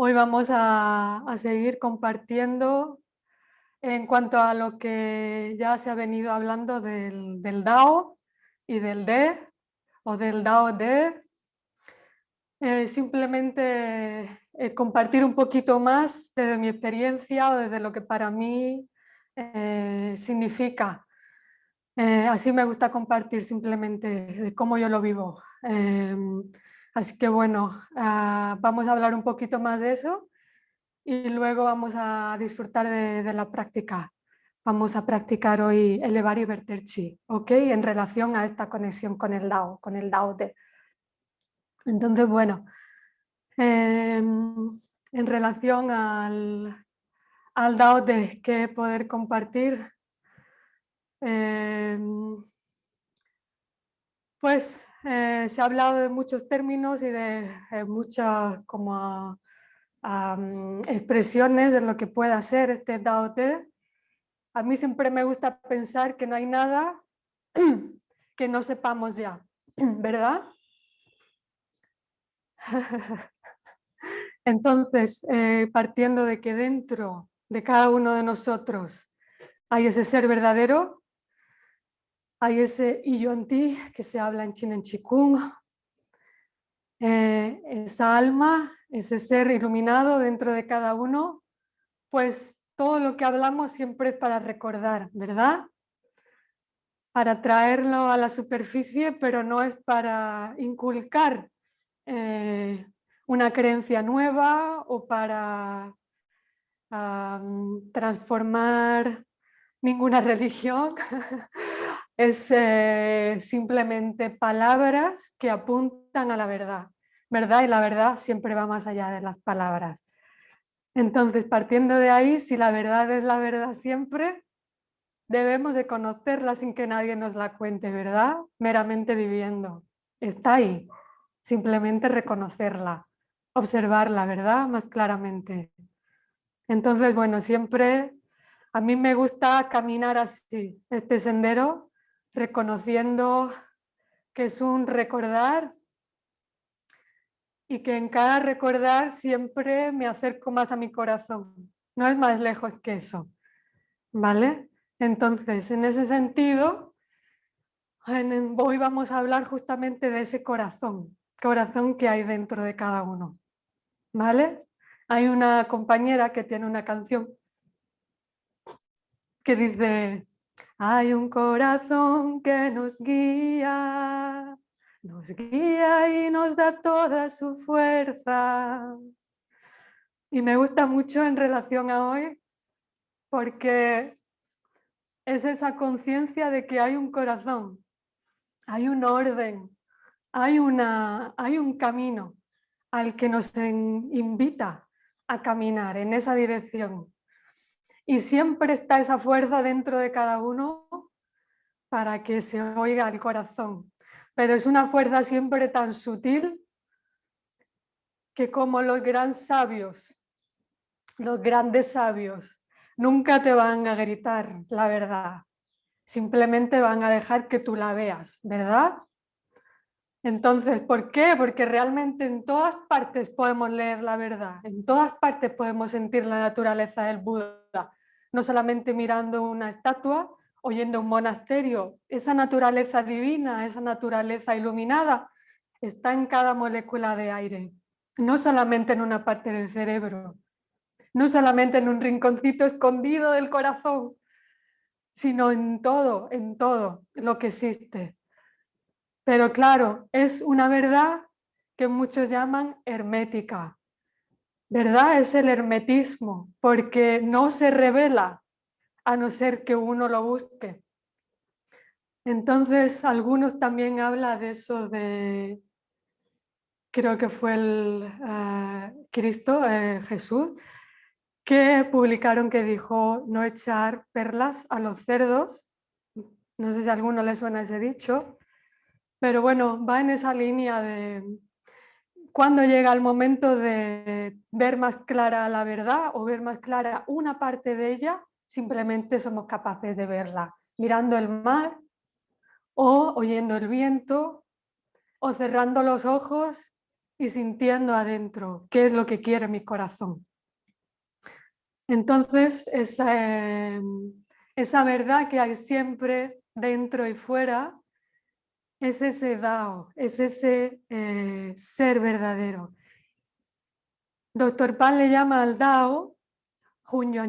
Hoy vamos a, seguir compartiendo en cuanto a lo que ya se ha venido hablando del, DAO y del D o del DAO D. Eh, simplemente eh, compartir un poquito más desde mi experiencia o desde lo que para mí eh, significa. así me gusta compartir simplemente de cómo yo lo vivo. Así que bueno, ah, vamos a hablar un poquito más de eso y luego vamos a disfrutar de, la práctica. Vamos a practicar hoy elevar y verter chi, ¿ok? En relación a esta conexión con el Dao, con el Dao de. Entonces, bueno, em, en relación al, al Dao de que poder compartir, em, pues eh, se ha hablado de muchos términos y de eh, muchas como, expresiones de lo que pueda ser este Dao Te. A mí siempre me gusta pensar que no hay nada que no sepamos ya, ¿verdad? Entonces, eh, partiendo de que dentro de cada uno de nosotros hay ese ser verdadero, hay ese ti que se habla en China en Chikung, eh, esa alma, ese ser iluminado dentro de cada uno, pues todo lo que hablamos siempre es para recordar, ¿verdad? Para traerlo a la superficie, pero no es para inculcar eh, una creencia nueva o para transformar ninguna religión es eh, simplemente palabras que apuntan a la verdad, ¿verdad? Y la verdad siempre va más allá de las palabras. Entonces, partiendo de ahí, si la verdad es la verdad siempre, debemos de conocerla sin que nadie nos la cuente, ¿verdad? Meramente viviendo. Está ahí, simplemente reconocerla, observarla, ¿verdad? Más claramente. Entonces, bueno, siempre a mí me gusta caminar así, este sendero, reconociendo que es un recordar y que en cada recordar siempre me acerco más a mi corazón. No es más lejos que eso, ¿vale? Entonces, en ese sentido, hoy vamos a hablar justamente de ese corazón, corazón que hay dentro de cada uno, ¿vale? Hay una compañera que tiene una canción que dice hay un corazón que nos guía, nos guía y nos da toda su fuerza. Y me gusta mucho en relación a hoy porque es esa conciencia de que hay un corazón, hay un orden, hay, una, hay un camino al que nos invita a caminar en esa dirección. Y siempre está esa fuerza dentro de cada uno para que se oiga el corazón. Pero es una fuerza siempre tan sutil que como los grandes sabios, los grandes sabios, nunca te van a gritar la verdad. Simplemente van a dejar que tú la veas, ¿verdad? Entonces, ¿por qué? Porque realmente en todas partes podemos leer la verdad, en todas partes podemos sentir la naturaleza del Buda, no solamente mirando una estatua, oyendo un monasterio, esa naturaleza divina, esa naturaleza iluminada, está en cada molécula de aire, no solamente en una parte del cerebro, no solamente en un rinconcito escondido del corazón, sino en todo, en todo lo que existe. Pero claro, es una verdad que muchos llaman hermética, ¿verdad? Es el hermetismo, porque no se revela a no ser que uno lo busque. Entonces, algunos también hablan de eso de, creo que fue el eh, Cristo, eh, Jesús, que publicaron que dijo no echar perlas a los cerdos. No sé si a alguno le suena ese dicho, pero bueno, va en esa línea de cuando llega el momento de ver más clara la verdad o ver más clara una parte de ella, simplemente somos capaces de verla mirando el mar o oyendo el viento o cerrando los ojos y sintiendo adentro qué es lo que quiere mi corazón. Entonces, esa, em, esa verdad que hay siempre dentro y fuera es ese Dao, es ese eh, ser verdadero. Doctor Pan le llama al Dao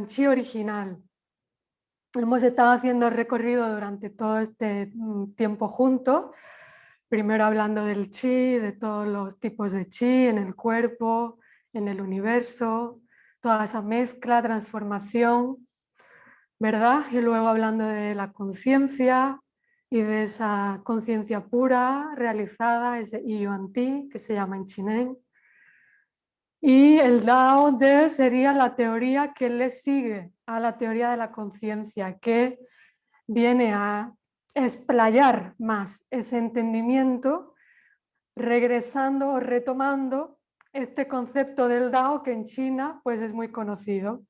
Chi original. Hemos estado haciendo recorrido durante todo este mm, tiempo juntos, primero hablando del chi, de todos los tipos de chi en el cuerpo, en el universo, toda esa mezcla, transformación, ¿verdad? Y luego hablando de la conciencia y de esa conciencia pura realizada, ese Yuan Ti, que se llama en Chinen. Y el Dao De sería la teoría que le sigue a la teoría de la conciencia, que viene a explayar más ese entendimiento, regresando o retomando este concepto del Dao que en China pues es muy conocido.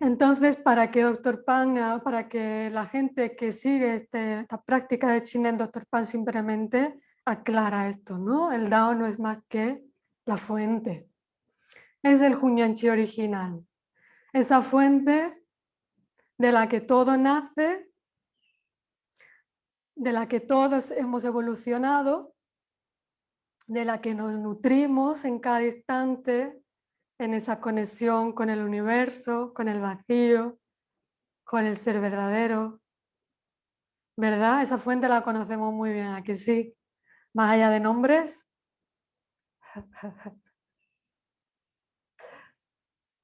Entonces, para que Dr. Pan, ah, para que la gente que sigue este, esta práctica de China en Dr. Pan simplemente aclara esto, ¿no? El Dao no es más que la fuente. Es el Chi original. Esa fuente de la que todo nace, de la que todos hemos evolucionado, de la que nos nutrimos en cada instante, en esa conexión con el universo, con el vacío, con el ser verdadero. ¿Verdad? Esa fuente la conocemos muy bien, aquí sí. Más allá de nombres.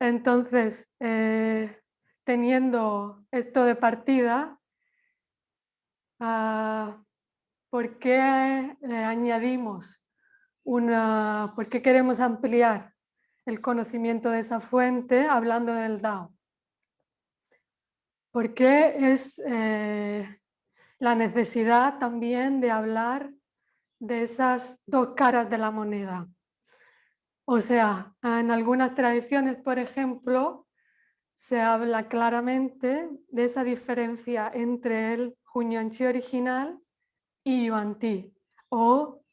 Entonces, eh, teniendo esto de partida, ah, ¿por qué eh, añadimos una, por qué queremos ampliar el conocimiento de esa fuente hablando del Dao. Porque es eh, la necesidad también de hablar de esas dos caras de la moneda. O sea, en algunas tradiciones, por ejemplo, se habla claramente de esa diferencia entre el Chi original y Yuan Ti, o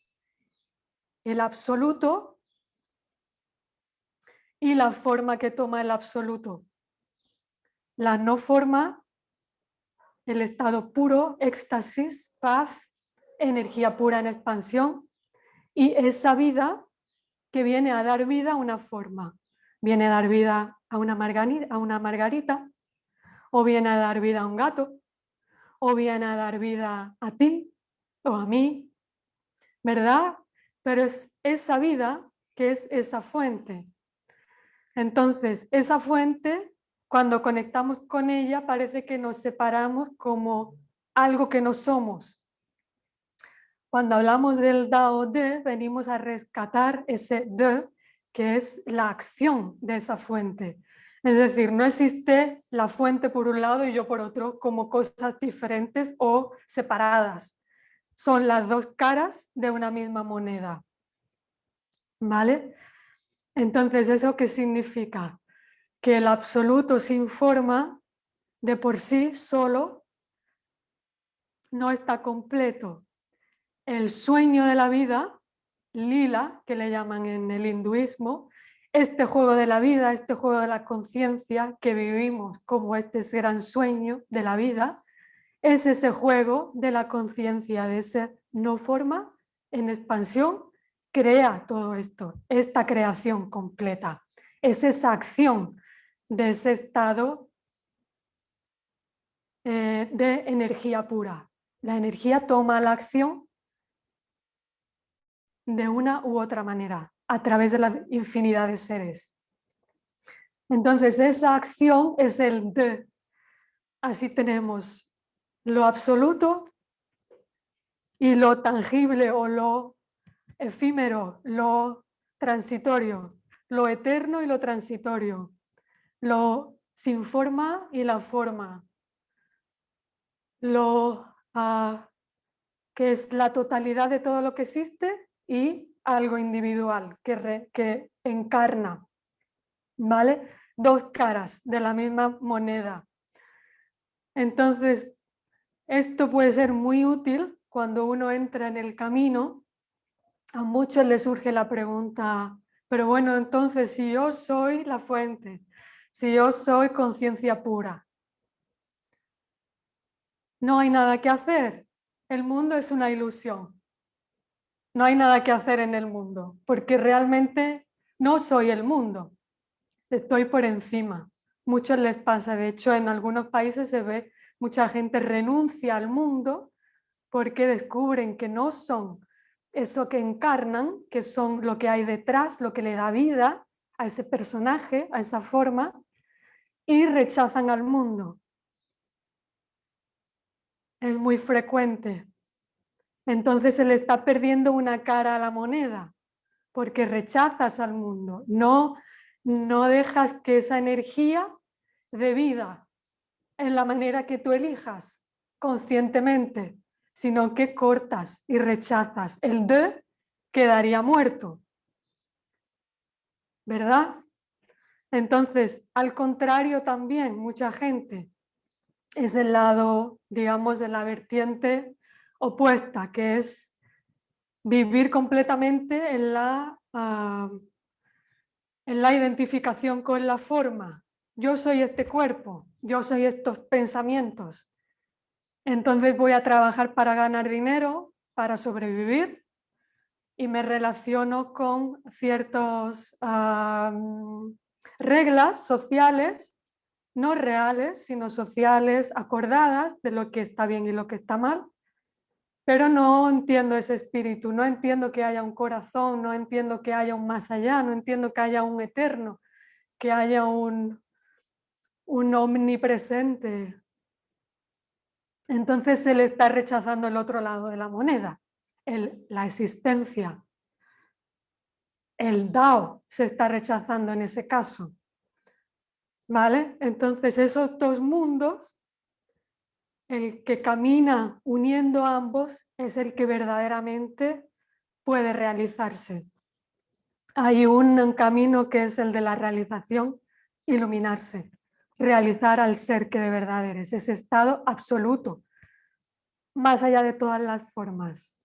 el absoluto y la forma que toma el absoluto. La no forma, el estado puro, éxtasis, paz, energía pura en expansión y esa vida que viene a dar vida a una forma. Viene a dar vida a una, margarita, a una margarita, o viene a dar vida a un gato, o viene a dar vida a ti o a mí, ¿verdad? Pero es esa vida que es esa fuente, entonces, esa fuente, cuando conectamos con ella, parece que nos separamos como algo que no somos. Cuando hablamos del Dao De, venimos a rescatar ese De, que es la acción de esa fuente. Es decir, no existe la fuente por un lado y yo por otro como cosas diferentes o separadas. Son las dos caras de una misma moneda. ¿Vale? Entonces, ¿eso qué significa? Que el absoluto sin forma de por sí solo no está completo. El sueño de la vida, lila, que le llaman en el hinduismo, este juego de la vida, este juego de la conciencia que vivimos como este gran sueño de la vida, es ese juego de la conciencia, de ese no forma en expansión crea todo esto, esta creación completa. Es esa acción de ese estado eh, de energía pura. La energía toma la acción de una u otra manera, a través de la infinidad de seres. Entonces esa acción es el de. Así tenemos lo absoluto y lo tangible o lo efímero, lo transitorio, lo eterno y lo transitorio, lo sin forma y la forma, lo ah, que es la totalidad de todo lo que existe y algo individual que, que encarna, ¿vale? Dos caras de la misma moneda. Entonces, esto puede ser muy útil cuando uno entra en el camino a muchos les surge la pregunta, pero bueno, entonces si yo soy la fuente, si yo soy conciencia pura, no hay nada que hacer. El mundo es una ilusión. No hay nada que hacer en el mundo, porque realmente no soy el mundo. Estoy por encima. Muchos les pasa, de hecho en algunos países se ve mucha gente renuncia al mundo porque descubren que no son eso que encarnan, que son lo que hay detrás, lo que le da vida a ese personaje, a esa forma, y rechazan al mundo. Es muy frecuente. Entonces se le está perdiendo una cara a la moneda, porque rechazas al mundo, no, no dejas que esa energía de vida en la manera que tú elijas conscientemente sino que cortas y rechazas. El de quedaría muerto. ¿Verdad? Entonces, al contrario también, mucha gente es el lado, digamos, de la vertiente opuesta, que es vivir completamente en la, ah, en la identificación con la forma. Yo soy este cuerpo, yo soy estos pensamientos, entonces voy a trabajar para ganar dinero, para sobrevivir y me relaciono con ciertas reglas sociales, no reales, sino sociales, acordadas de lo que está bien y lo que está mal, pero no entiendo ese espíritu, no entiendo que haya un corazón, no entiendo que haya un más allá, no entiendo que haya un eterno, que haya un, un omnipresente, entonces se le está rechazando el otro lado de la moneda, la existencia. El Dao se está rechazando en ese caso. ¿Vale? Entonces esos dos mundos, el que camina uniendo ambos es el que verdaderamente puede realizarse. Hay un camino que es el de la realización, iluminarse realizar al ser que de verdad eres, ese estado absoluto, más allá de todas las formas.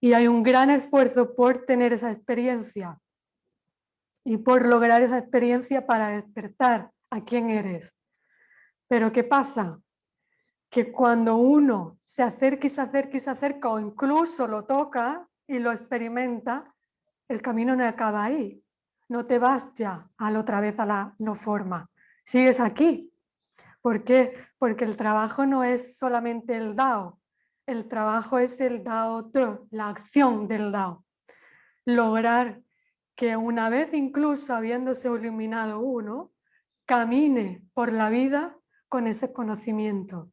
Y hay un gran esfuerzo por tener esa experiencia y por lograr esa experiencia para despertar a quién eres. Pero ¿qué pasa? Que cuando uno se acerca y se acerca y se acerca o incluso lo toca y lo experimenta, el camino no acaba ahí. No te vas ya a la otra vez a la no forma sigues aquí. ¿Por qué? Porque el trabajo no es solamente el Dao, el trabajo es el Dao de, la acción del Dao. Lograr que una vez incluso habiéndose iluminado uno, camine por la vida con ese conocimiento.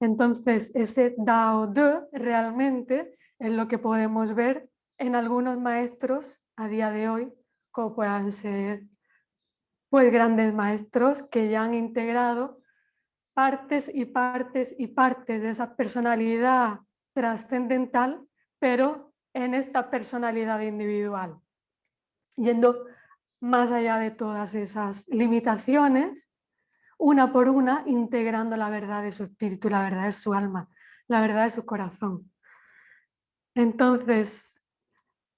Entonces ese Dao de realmente es lo que podemos ver en algunos maestros a día de hoy, como puedan ser pues grandes maestros que ya han integrado partes y partes y partes de esa personalidad trascendental, pero en esta personalidad individual, yendo más allá de todas esas limitaciones, una por una, integrando la verdad de su espíritu, la verdad de su alma, la verdad de su corazón. Entonces,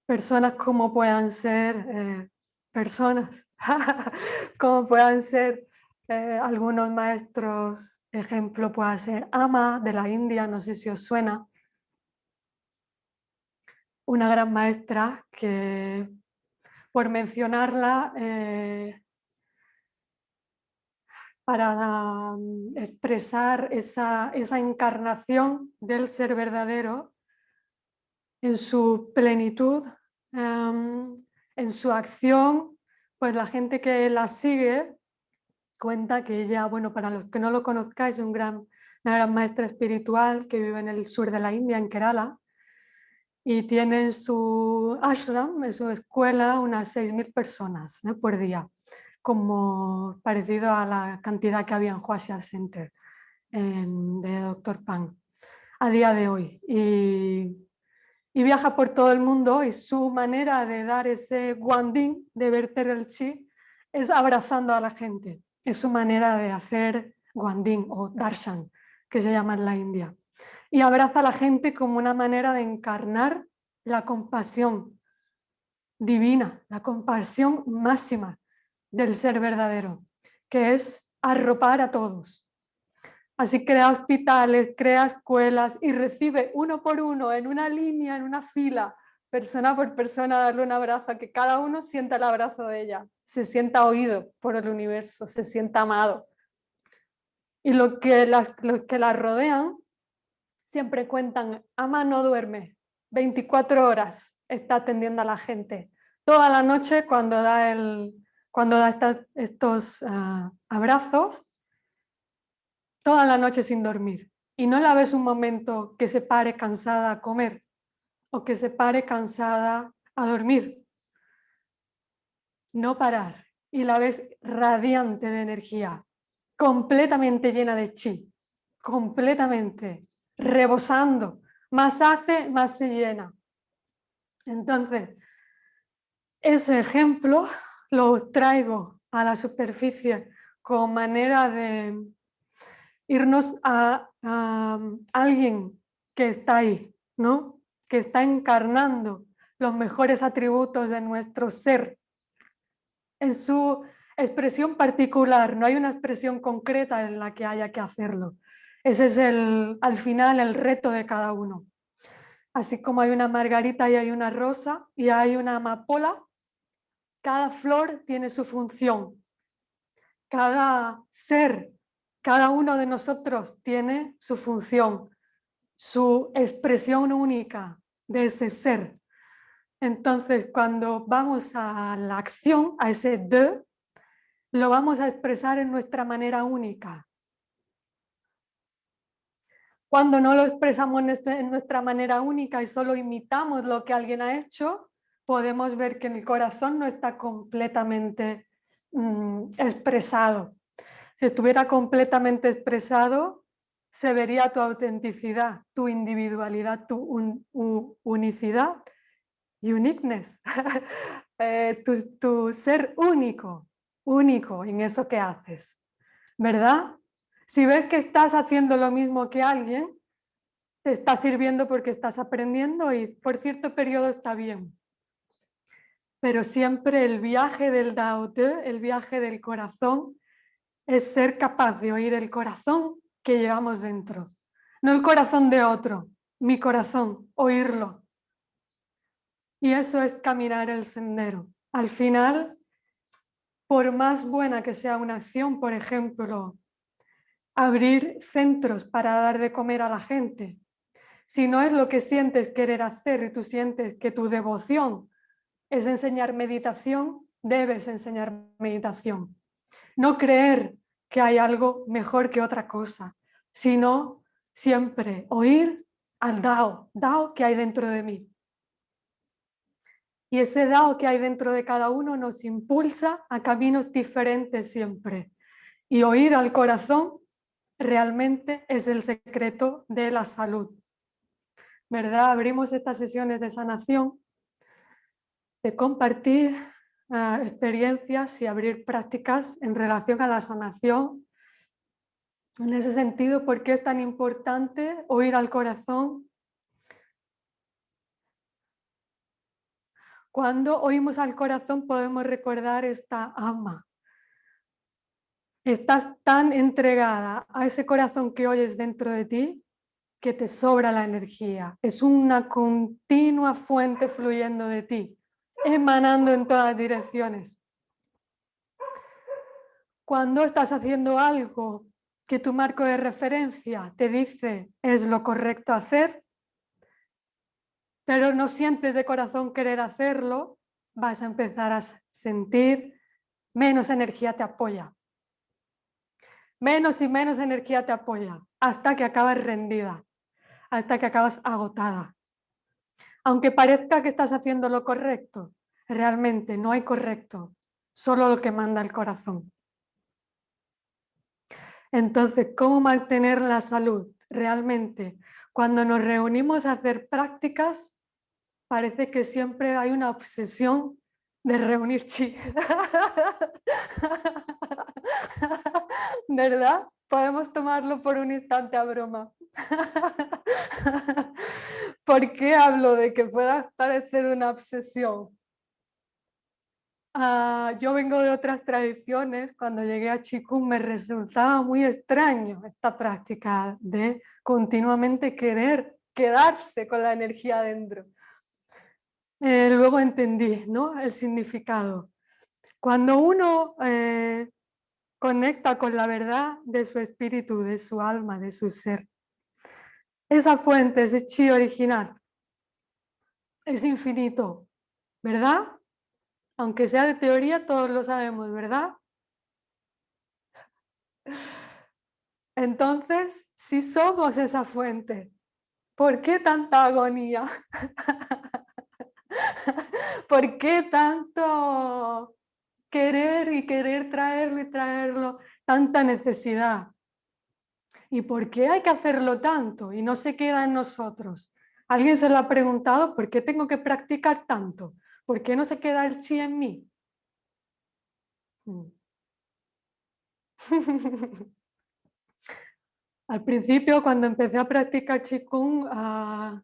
personas como puedan ser eh, personas, como puedan ser eh, algunos maestros, ejemplo puede ser Ama de la India, no sé si os suena, una gran maestra que por mencionarla eh, para mm, expresar esa, esa, encarnación del ser verdadero en su plenitud, em, en su acción, pues la gente que la sigue cuenta que ella, bueno, para los que no lo conozcáis, es un gran, una gran maestra espiritual que vive en el sur de la India, en Kerala, y tiene en su ashram, en su escuela, unas 6.000 personas por día, como parecido a la cantidad que había en Huaxia Center de Dr. Pan a día de hoy. Y y viaja por todo el mundo y su manera de dar ese guandín, de verter el chi, es abrazando a la gente. Es su manera de hacer guandín o darshan, que se llama en la India. Y abraza a la gente como una manera de encarnar la compasión divina, la compasión máxima del ser verdadero, que es arropar a todos. Así crea hospitales, crea escuelas y recibe uno por uno, en una línea, en una fila, persona por persona, darle un abrazo, que cada uno sienta el abrazo de ella, se sienta oído por el universo, se sienta amado. Y lo que las, los que la rodean siempre cuentan, Ama no duerme, 24 horas está atendiendo a la gente. Toda la noche cuando da, el, cuando da estos ah, abrazos, toda la noche sin dormir. Y no la ves un momento que se pare cansada a comer o que se pare cansada a dormir. No parar. Y la ves radiante de energía, completamente llena de chi, completamente rebosando. Más hace, más se llena. Entonces, ese ejemplo lo traigo a la superficie como manera de irnos a, alguien que está ahí, ¿no? que está encarnando los mejores atributos de nuestro ser en su expresión particular, no hay una expresión concreta en la que haya que hacerlo. Ese es el, al final el reto de cada uno. Así como hay una margarita y hay una rosa y hay una amapola, cada flor tiene su función. Cada ser, cada uno de nosotros tiene su función, su expresión única de ese ser. Entonces, cuando vamos a la acción, a ese de, lo vamos a expresar en nuestra manera única. Cuando no lo expresamos en nuestra manera única y solo imitamos lo que alguien ha hecho, podemos ver que el corazón no está completamente mm, expresado. Si estuviera completamente expresado, se vería tu autenticidad, tu individualidad, tu unicidad, uniqueness, eh, tu, ser único, único en eso que haces, ¿verdad? Si ves que estás haciendo lo mismo que alguien, te está sirviendo porque estás aprendiendo y por cierto periodo está bien. Pero siempre el viaje del Dao el viaje del corazón, es ser capaz de oír el corazón que llevamos dentro. No el corazón de otro, mi corazón, oírlo. Y eso es caminar el sendero. Al final, por más buena que sea una acción, por ejemplo, abrir centros para dar de comer a la gente. Si no es lo que sientes querer hacer y tú sientes que tu devoción es enseñar meditación, debes enseñar meditación. No creer que hay algo mejor que otra cosa, sino siempre oír al Dao, Dao que hay dentro de mí. Y ese Dao que hay dentro de cada uno nos impulsa a caminos diferentes siempre. Y oír al corazón realmente es el secreto de la salud. ¿Verdad? Abrimos estas sesiones de sanación, de compartir ah, experiencias y abrir prácticas en relación a la sanación. En ese sentido, ¿por qué es tan importante oír al corazón? Cuando oímos al corazón podemos recordar esta ama, Estás tan entregada a ese corazón que oyes dentro de ti que te sobra la energía. Es una continua fuente fluyendo de ti, emanando en todas direcciones. Cuando estás haciendo algo que tu marco de referencia te dice es lo correcto hacer, pero no sientes de corazón querer hacerlo, vas a empezar a sentir menos energía te apoya menos y menos energía te apoya hasta que acabas rendida, hasta que acabas agotada. Aunque parezca que estás haciendo lo correcto, realmente no hay correcto, solo lo que manda el corazón. Entonces, ¿cómo mantener la salud? Realmente, cuando nos reunimos a hacer prácticas, parece que siempre hay una obsesión de reunir chi. ¿Verdad? Podemos tomarlo por un instante a broma. ¿Por qué hablo de que pueda parecer una obsesión? Ah, yo vengo de otras tradiciones, cuando llegué a Chikung me resultaba muy extraño esta práctica de continuamente querer quedarse con la energía adentro. Eh, luego entendí ¿no? el significado. Cuando uno eh, conecta con la verdad de su espíritu, de su alma, de su ser, esa fuente, ese chi original, es infinito, ¿verdad? Aunque sea de teoría, todos lo sabemos, ¿verdad? Entonces, si somos esa fuente, ¿por qué tanta agonía? ¿Por qué tanto querer y querer traerlo y traerlo? Tanta necesidad. ¿Y por qué hay que hacerlo tanto y no se queda en nosotros? ¿Alguien se lo ha preguntado por qué tengo que practicar tanto? ¿Por qué no se queda el chi en mí? Mm. Al principio, cuando empecé a practicar Qigong, ah,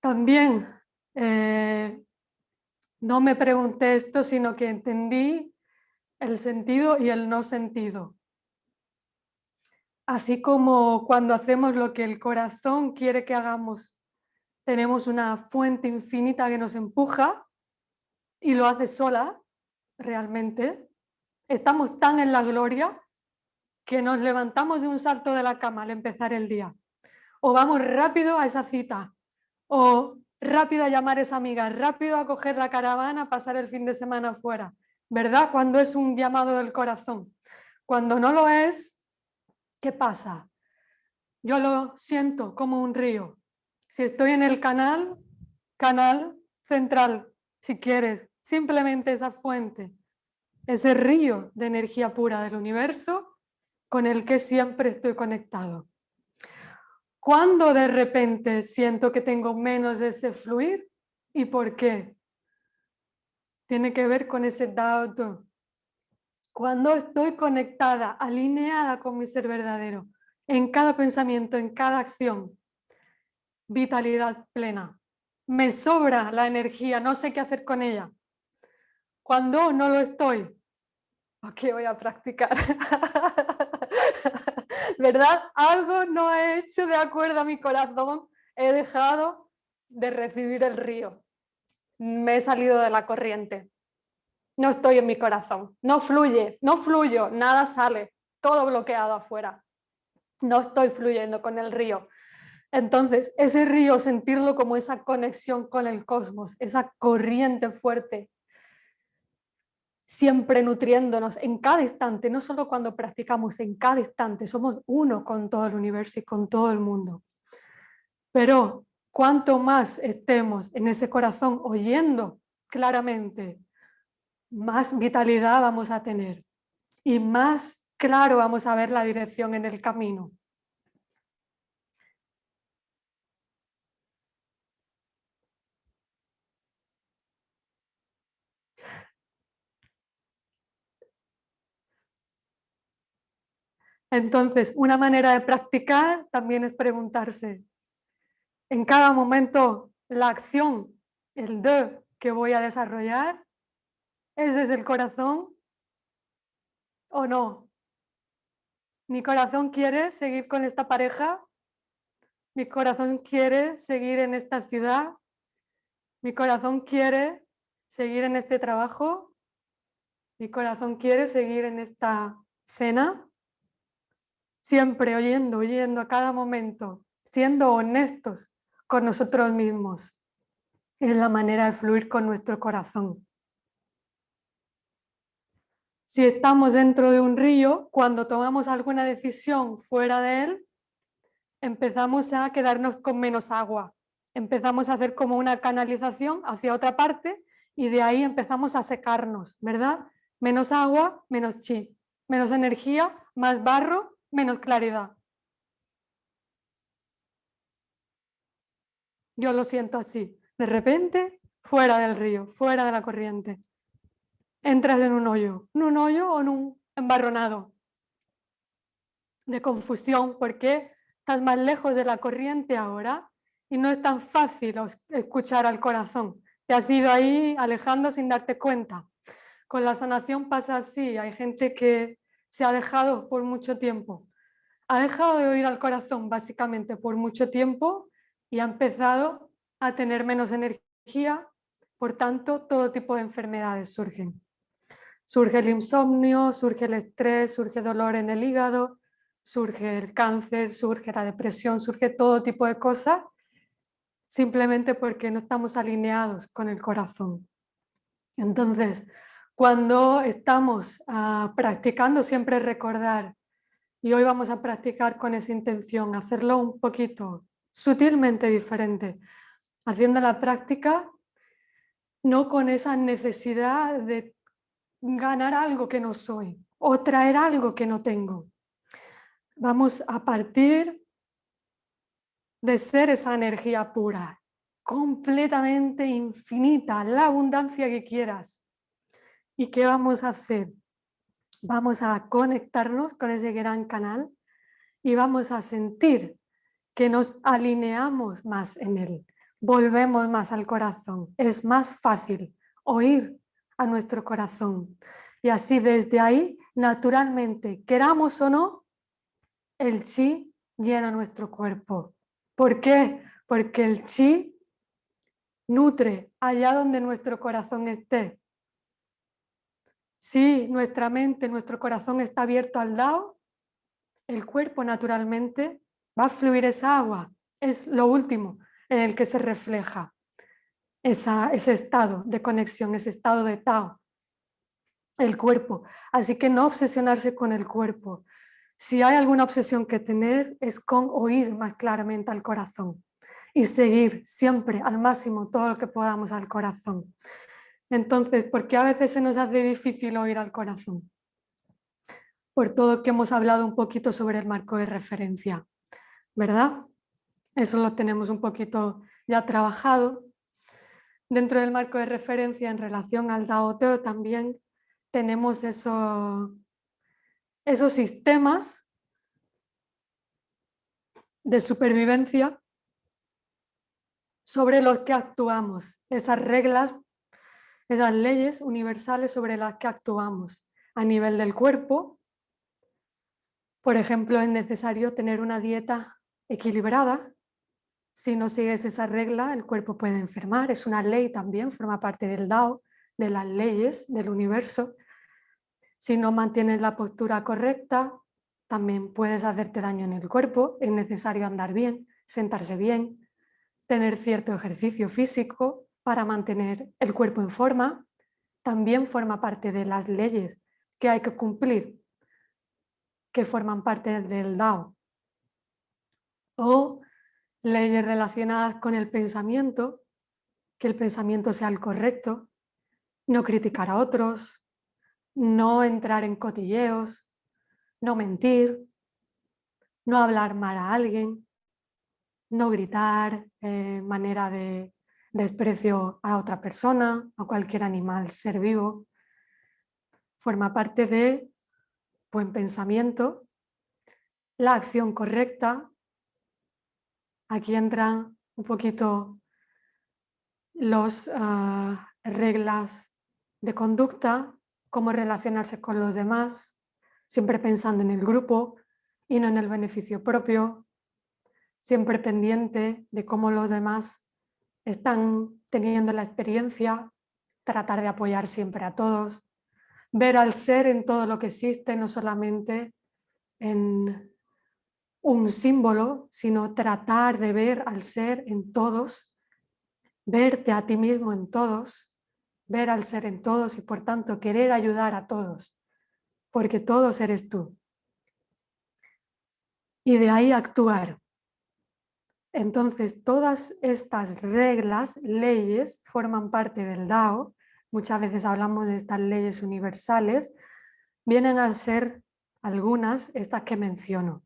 también eh, no me pregunté esto, sino que entendí el sentido y el no sentido. Así como cuando hacemos lo que el corazón quiere que hagamos, tenemos una fuente infinita que nos empuja y lo hace sola, realmente. Estamos tan en la gloria que nos levantamos de un salto de la cama al empezar el día. O vamos rápido a esa cita, o rápido a llamar a esa amiga, rápido a coger la caravana, pasar el fin de semana fuera. ¿Verdad? Cuando es un llamado del corazón. Cuando no lo es, ¿qué pasa? Yo lo siento como un río. Si estoy en el canal, canal central, si quieres, simplemente esa fuente, ese río de energía pura del universo con el que siempre estoy conectado. Cuando de repente siento que tengo menos de ese fluir? ¿Y por qué? Tiene que ver con ese Dao Cuando estoy conectada, alineada con mi ser verdadero, en cada pensamiento, en cada acción, vitalidad plena. Me sobra la energía, no sé qué hacer con ella. Cuando no lo estoy, ¿a qué voy a practicar? ¿Verdad? Algo no he hecho de acuerdo a mi corazón. He dejado de recibir el río. Me he salido de la corriente. No estoy en mi corazón. No fluye, no fluyo, nada sale. Todo bloqueado afuera. No estoy fluyendo con el río. Entonces, ese río, sentirlo como esa conexión con el cosmos, esa corriente fuerte, siempre nutriéndonos en cada instante, no solo cuando practicamos, en cada instante, somos uno con todo el universo y con todo el mundo. Pero cuanto más estemos en ese corazón oyendo claramente, más vitalidad vamos a tener y más claro vamos a ver la dirección en el camino. Entonces, una manera de practicar también es preguntarse, en cada momento la acción, el de que voy a desarrollar, ¿es desde el corazón o no? ¿Mi corazón quiere seguir con esta pareja? ¿Mi corazón quiere seguir en esta ciudad? ¿Mi corazón quiere seguir en este trabajo? ¿Mi corazón quiere seguir en esta cena? Siempre oyendo, oyendo a cada momento, siendo honestos con nosotros mismos. Es la manera de fluir con nuestro corazón. Si estamos dentro de un río, cuando tomamos alguna decisión fuera de él, empezamos a quedarnos con menos agua. Empezamos a hacer como una canalización hacia otra parte y de ahí empezamos a secarnos, ¿verdad? Menos agua, menos chi, menos energía, más barro menos claridad. Yo lo siento así. De repente, fuera del río, fuera de la corriente. Entras en un hoyo, en un hoyo o en un embarronado de confusión, porque estás más lejos de la corriente ahora y no es tan fácil escuchar al corazón. Te has ido ahí alejando sin darte cuenta. Con la sanación pasa así, hay gente que se ha dejado por mucho tiempo. Ha dejado de oír al corazón básicamente por mucho tiempo y ha empezado a tener menos energía, por tanto todo tipo de enfermedades surgen. Surge el insomnio, surge el estrés, surge dolor en el hígado, surge el cáncer, surge la depresión, surge todo tipo de cosas, simplemente porque no estamos alineados con el corazón. Entonces, cuando estamos ah, practicando, siempre recordar, y hoy vamos a practicar con esa intención, hacerlo un poquito sutilmente diferente, haciendo la práctica no con esa necesidad de ganar algo que no soy o traer algo que no tengo, Vamos a partir de ser esa energía pura, completamente infinita, la abundancia que quieras. ¿Y qué vamos a hacer? Vamos a conectarnos con ese gran canal y vamos a sentir que nos alineamos más en él, volvemos más al corazón. Es más fácil oír a nuestro corazón. Y así desde ahí, naturalmente, queramos o no, el chi llena nuestro cuerpo. ¿Por qué? Porque el chi nutre allá donde nuestro corazón esté. Si nuestra mente, nuestro corazón está abierto al Dao, el cuerpo naturalmente va a fluir esa agua. Es lo último en el que se refleja ese estado de conexión, ese estado de Tao, el cuerpo. Así que no obsesionarse con el cuerpo, si hay alguna obsesión que tener es con oír más claramente al corazón y seguir siempre al máximo todo lo que podamos al corazón. Entonces, ¿por qué a veces se nos hace difícil oír al corazón? Por todo que hemos hablado un poquito sobre el marco de referencia, ¿verdad? Eso lo tenemos un poquito ya trabajado. Dentro del marco de referencia en relación al Dao Teo también tenemos eso, esos sistemas de supervivencia sobre los que actuamos, esas reglas, esas leyes universales sobre las que actuamos a nivel del cuerpo. Por ejemplo, es necesario tener una dieta equilibrada. Si no sigues esa regla, el cuerpo puede enfermar. Es una ley también, forma parte del Dao, de las leyes del universo. Si no mantienes la postura correcta, también puedes hacerte daño en el cuerpo. Es necesario andar bien, sentarse bien, tener cierto ejercicio físico para mantener el cuerpo en forma. También forma parte de las leyes que hay que cumplir, que forman parte del Dao. O leyes relacionadas con el pensamiento, que el pensamiento sea el correcto, no criticar a otros, no entrar en cotilleos, no mentir, no hablar mal a alguien, no gritar eh, manera de desprecio a otra persona, a cualquier animal, ser vivo. Forma parte de buen pensamiento, la acción correcta. Aquí entran un poquito las ah, reglas de conducta cómo relacionarse con los demás, siempre pensando en el grupo y no en el beneficio propio, siempre pendiente de cómo los demás están teniendo la experiencia, tratar de apoyar siempre a todos, ver al ser en todo lo que existe, no solamente en un símbolo, sino tratar de ver al ser en todos, verte a ti mismo en todos, ver al ser en todos y por tanto querer ayudar a todos, porque todos eres tú. Y de ahí actuar. Entonces todas estas reglas, leyes, forman parte del Dao. Muchas veces hablamos de estas leyes universales. Vienen a ser algunas, estas que menciono,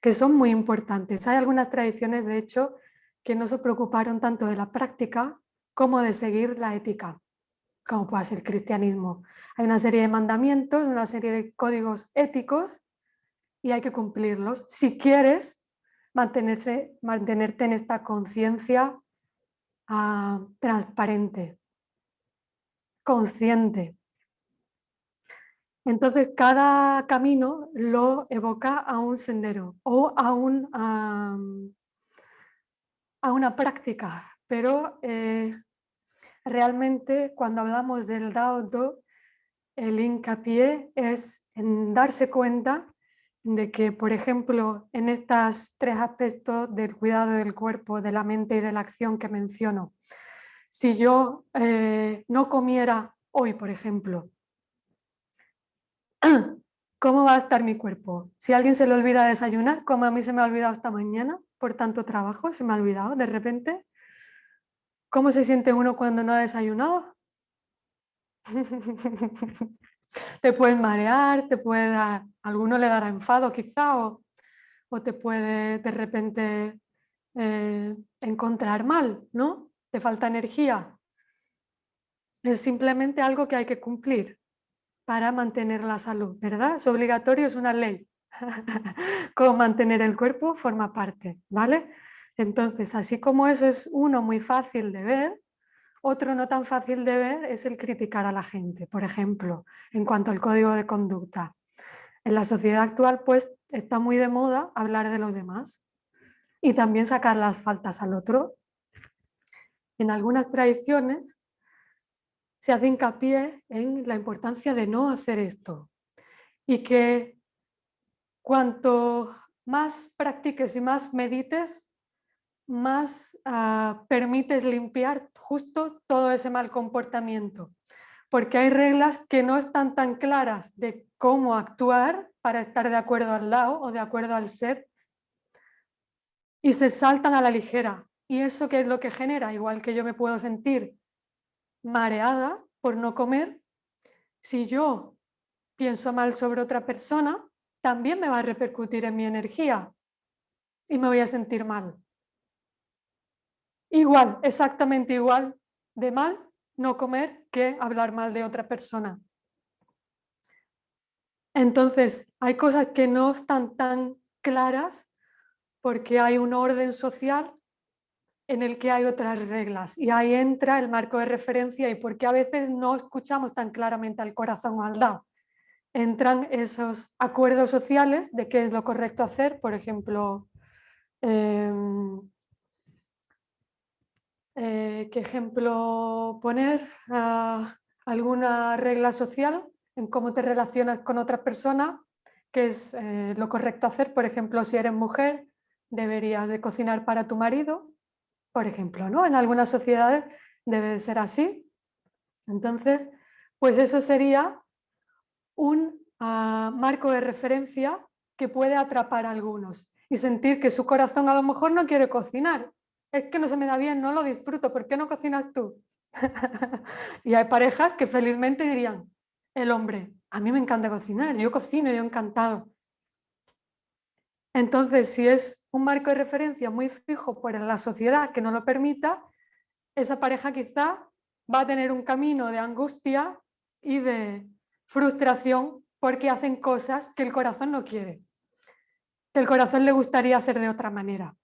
que son muy importantes. Hay algunas tradiciones, de hecho, que no se preocuparon tanto de la práctica como de seguir la ética como puede ser el cristianismo. Hay una serie de mandamientos, una serie de códigos éticos y hay que cumplirlos si quieres mantenerse, mantenerte en esta conciencia ah, transparente, consciente. Entonces cada camino lo evoca a un sendero o a, un, a, una práctica, pero eh, realmente cuando hablamos del Dao el hincapié es en darse cuenta de que, por ejemplo, en estos tres aspectos del cuidado del cuerpo, de la mente y de la acción que menciono, si yo eh, no comiera hoy, por ejemplo, ¿cómo va a estar mi cuerpo? Si alguien se le olvida desayunar, como a mí se me ha olvidado esta mañana, por tanto trabajo, se me ha olvidado de repente, ¿cómo se siente uno cuando no ha desayunado? te puedes marear, te puede dar, alguno le dará enfado quizá o, te puede de repente eh, encontrar mal, ¿no? Te falta energía. Es simplemente algo que hay que cumplir para mantener la salud, ¿verdad? Es obligatorio, es una ley. Como mantener el cuerpo forma parte, ¿vale? Entonces, así como eso es uno muy fácil de ver, otro no tan fácil de ver es el criticar a la gente, por ejemplo, en cuanto al código de conducta. En la sociedad actual pues está muy de moda hablar de los demás y también sacar las faltas al otro. En algunas tradiciones se hace hincapié en la importancia de no hacer esto y que cuanto más practiques y más medites, más ah, permites limpiar justo todo ese mal comportamiento. Porque hay reglas que no están tan claras de cómo actuar para estar de acuerdo al lado o de acuerdo al ser y se saltan a la ligera. ¿Y eso qué es lo que genera? Igual que yo me puedo sentir mareada por no comer, si yo pienso mal sobre otra persona, también me va a repercutir en mi energía y me voy a sentir mal. Igual, exactamente igual de mal no comer que hablar mal de otra persona. Entonces, hay cosas que no están tan claras porque hay un orden social en el que hay otras reglas y ahí entra el marco de referencia y porque a veces no escuchamos tan claramente al corazón o al Dao. Entran esos acuerdos sociales de qué es lo correcto hacer, por ejemplo, em, eh, ¿Qué ejemplo poner? Ah, ¿Alguna regla social en cómo te relacionas con otra persona? ¿Qué es eh, lo correcto hacer? Por ejemplo, si eres mujer, deberías de cocinar para tu marido, por ejemplo, ¿no? En algunas sociedades debe de ser así. Entonces, pues eso sería un ah, marco de referencia que puede atrapar a algunos y sentir que su corazón a lo mejor no quiere cocinar es que no se me da bien, no lo disfruto, ¿por qué no cocinas tú? y hay parejas que felizmente dirían, el hombre, a mí me encanta cocinar, yo cocino, yo encantado. Entonces, si es un marco de referencia muy fijo por la sociedad que no lo permita, esa pareja quizá va a tener un camino de angustia y de frustración porque hacen cosas que el corazón no quiere, que el corazón le gustaría hacer de otra manera.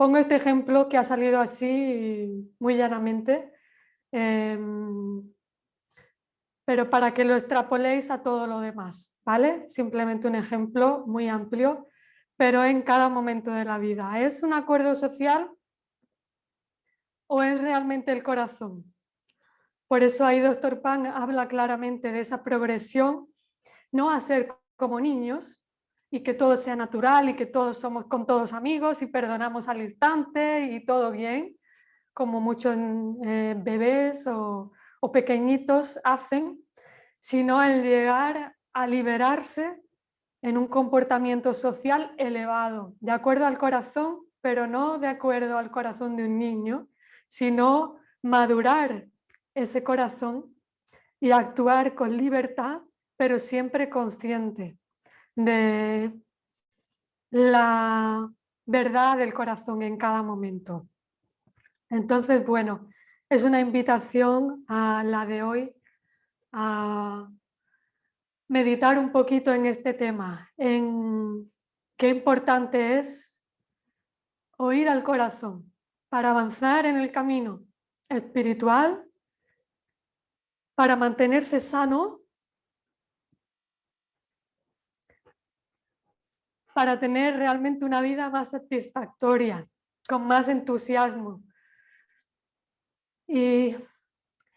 Pongo este ejemplo que ha salido así muy llanamente, em, pero para que lo extrapoléis a todo lo demás, ¿vale? Simplemente un ejemplo muy amplio, pero en cada momento de la vida. ¿Es un acuerdo social o es realmente el corazón? Por eso ahí Dr. Pan habla claramente de esa progresión, no a ser como niños, y que todo sea natural y que todos somos con todos amigos y perdonamos al instante y todo bien, como muchos eh, bebés o, o pequeñitos hacen, sino el llegar a liberarse en un comportamiento social elevado, de acuerdo al corazón, pero no de acuerdo al corazón de un niño, sino madurar ese corazón y actuar con libertad, pero siempre consciente de la verdad del corazón en cada momento. Entonces, bueno, es una invitación a la de hoy a meditar un poquito en este tema, en qué importante es oír al corazón para avanzar en el camino espiritual, para mantenerse sano, para tener realmente una vida más satisfactoria, con más entusiasmo. Y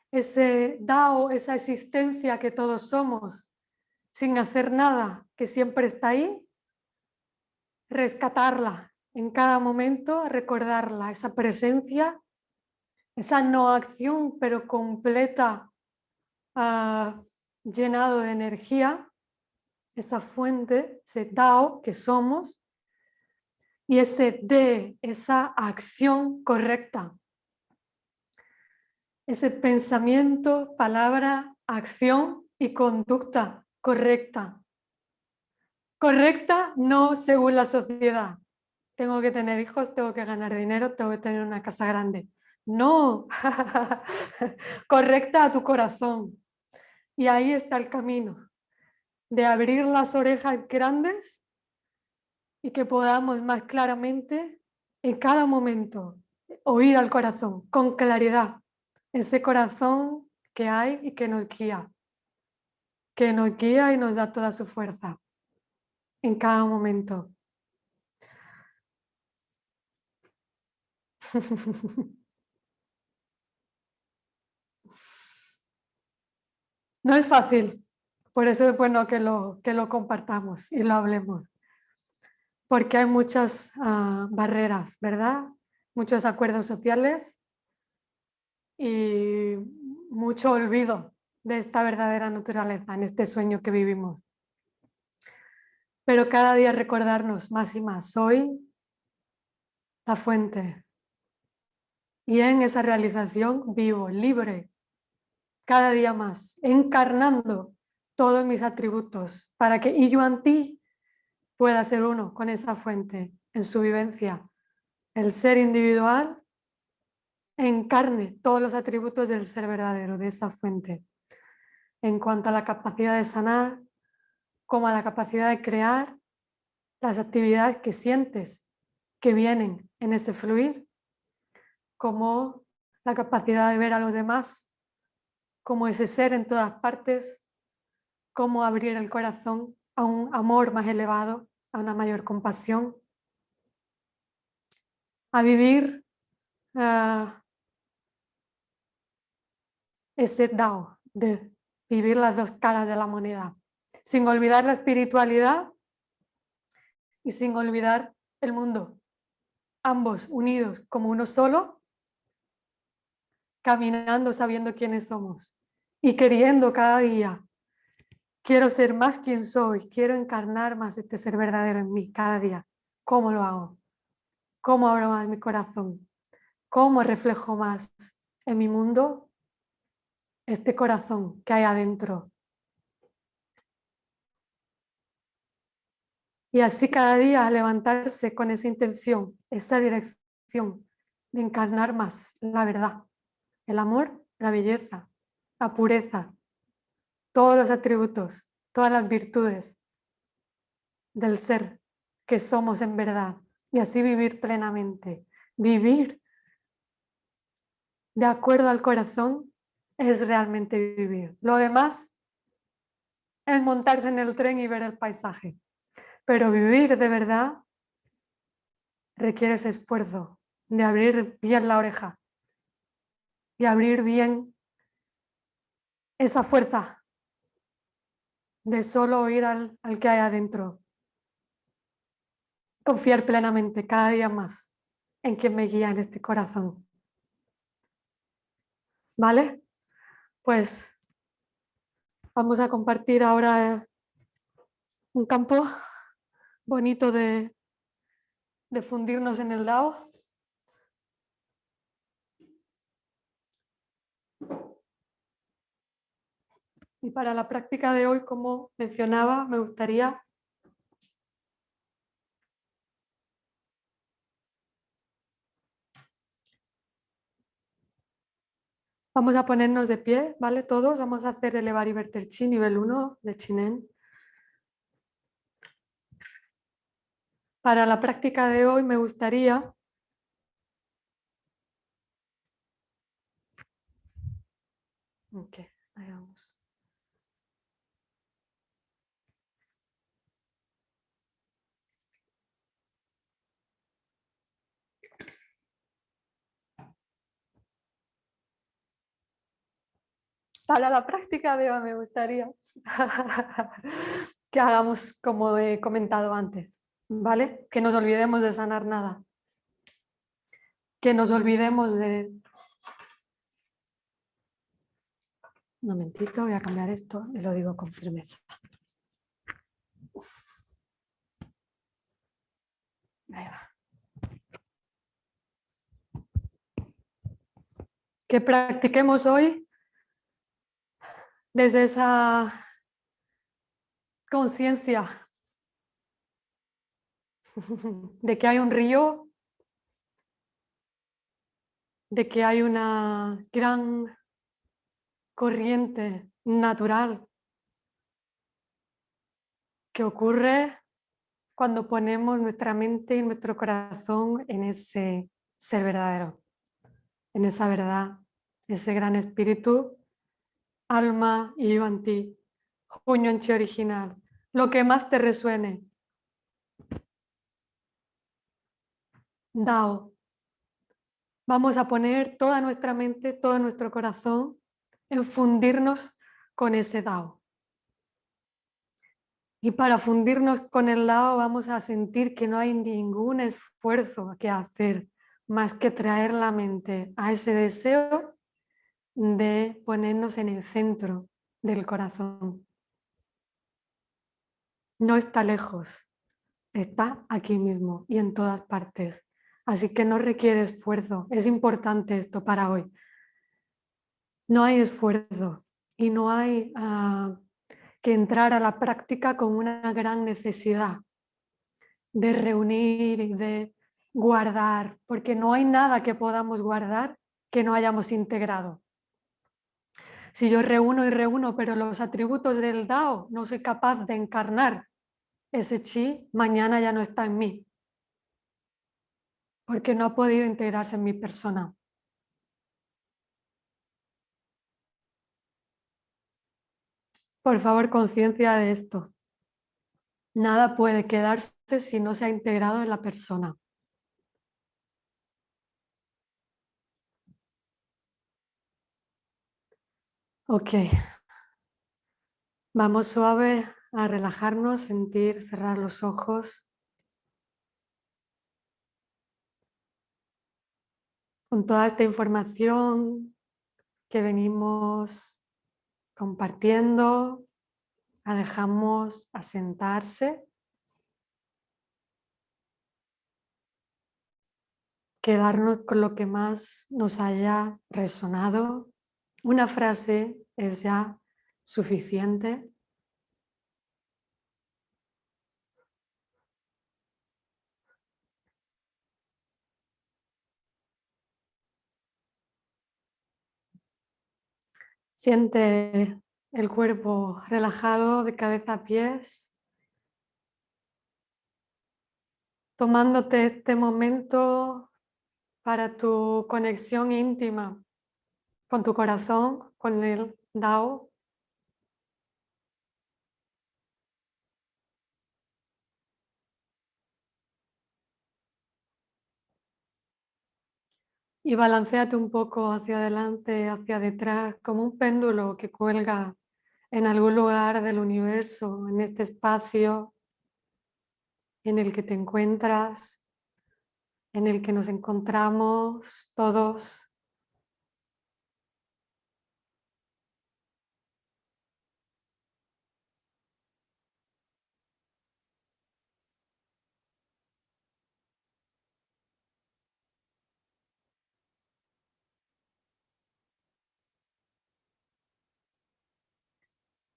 ese Dao, esa existencia que todos somos, sin hacer nada, que siempre está ahí, rescatarla en cada momento, recordarla, esa presencia, esa no acción pero completa, uh, llenado de energía, esa fuente, ese Dao que somos, y ese de, esa acción correcta. Ese pensamiento, palabra, acción y conducta correcta. Correcta no según la sociedad. Tengo que tener hijos, tengo que ganar dinero, tengo que tener una casa grande. No, correcta a tu corazón. Y ahí está el camino de abrir las orejas grandes y que podamos más claramente en cada momento oír al corazón con claridad, ese corazón que hay y que nos guía, que nos guía y nos da toda su fuerza en cada momento. No es fácil, por eso es bueno que lo, que lo compartamos y lo hablemos porque hay muchas ah, barreras, ¿verdad? Muchos acuerdos sociales y mucho olvido de esta verdadera naturaleza, en este sueño que vivimos. Pero cada día recordarnos más y más, soy la fuente. Y en esa realización vivo, libre, cada día más, encarnando todos mis atributos, para que y yo ti pueda ser uno con esa fuente en su vivencia. El ser individual encarne todos los atributos del ser verdadero, de esa fuente. En cuanto a la capacidad de sanar, como a la capacidad de crear las actividades que sientes que vienen en ese fluir, como la capacidad de ver a los demás como ese ser en todas partes, como abrir el corazón a un amor más elevado, a una mayor compasión, a vivir uh, ese Dao, de vivir las dos caras de la moneda, sin olvidar la espiritualidad y sin olvidar el mundo, ambos unidos como uno solo, caminando sabiendo quiénes somos y queriendo cada día Quiero ser más quien soy, quiero encarnar más este ser verdadero en mí cada día. ¿Cómo lo hago? ¿Cómo abro más mi corazón? ¿Cómo reflejo más en mi mundo este corazón que hay adentro? Y así cada día levantarse con esa intención, esa dirección de encarnar más la verdad, el amor, la belleza, la pureza, todos los atributos, todas las virtudes del ser que somos en verdad y así vivir plenamente. Vivir de acuerdo al corazón es realmente vivir. Lo demás es montarse en el tren y ver el paisaje. Pero vivir de verdad requiere ese esfuerzo de abrir bien la oreja y abrir bien esa fuerza de solo oír al, que hay adentro. Confiar plenamente cada día más en quien me guía en este corazón. ¿Vale? Pues vamos a compartir ahora un campo bonito de, de fundirnos en el Dao. Y para la práctica de hoy, como mencionaba, me gustaría Vamos a ponernos de pie, ¿vale? Todos vamos a hacer elevar y verter chi nivel 1 de Chinen. Para la práctica de hoy me gustaría okay. Para la práctica, veo, me gustaría que hagamos como he comentado antes, ¿vale? Que nos olvidemos de sanar nada. Que nos olvidemos de... Un momentito, voy a cambiar esto y lo digo con firmeza. Ahí va. Que practiquemos hoy desde esa conciencia de que hay un río, de que hay una gran corriente natural que ocurre cuando ponemos nuestra mente y nuestro corazón en ese ser verdadero, en esa verdad, ese gran espíritu alma y yo en ti, junio en chi original, lo que más te resuene. Dao. Vamos a poner toda nuestra mente, todo nuestro corazón en fundirnos con ese Dao. Y para fundirnos con el Dao vamos a sentir que no hay ningún esfuerzo que hacer más que traer la mente a ese deseo de ponernos en el centro del corazón. No está lejos, está aquí mismo y en todas partes. Así que no requiere esfuerzo. Es importante esto para hoy. No hay esfuerzo y no hay ah, que entrar a la práctica con una gran necesidad de reunir y de guardar, porque no hay nada que podamos guardar que no hayamos integrado. Si yo reúno y reúno, pero los atributos del Dao no soy capaz de encarnar, ese chi mañana ya no está en mí. Porque no ha podido integrarse en mi persona. Por favor, conciencia de esto. Nada puede quedarse si no se ha integrado en la persona. Ok. Vamos suave a relajarnos, sentir, cerrar los ojos. Con toda esta información que venimos compartiendo, la dejamos asentarse. Quedarnos con lo que más nos haya resonado. Una frase es ya suficiente. Siente el cuerpo relajado de cabeza a pies, tomándote este momento para tu conexión íntima con tu corazón, con el Dao. Y balanceate un poco hacia adelante, hacia detrás, como un péndulo que cuelga en algún lugar del universo, en este espacio en el que te encuentras, en el que nos encontramos todos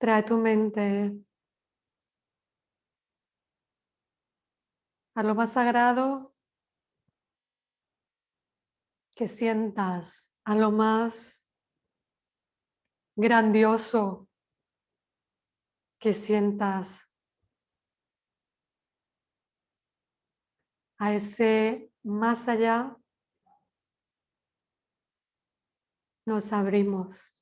Trae tu mente a lo más sagrado que sientas, a lo más grandioso que sientas, a ese más allá nos abrimos.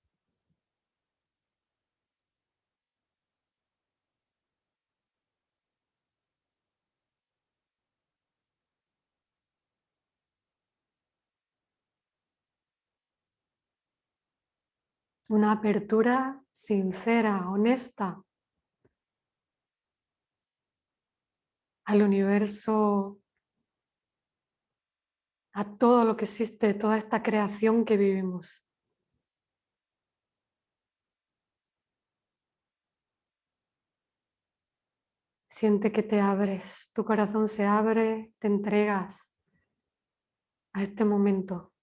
Una apertura sincera, honesta al universo, a todo lo que existe, toda esta creación que vivimos. Siente que te abres, tu corazón se abre, te entregas a este momento.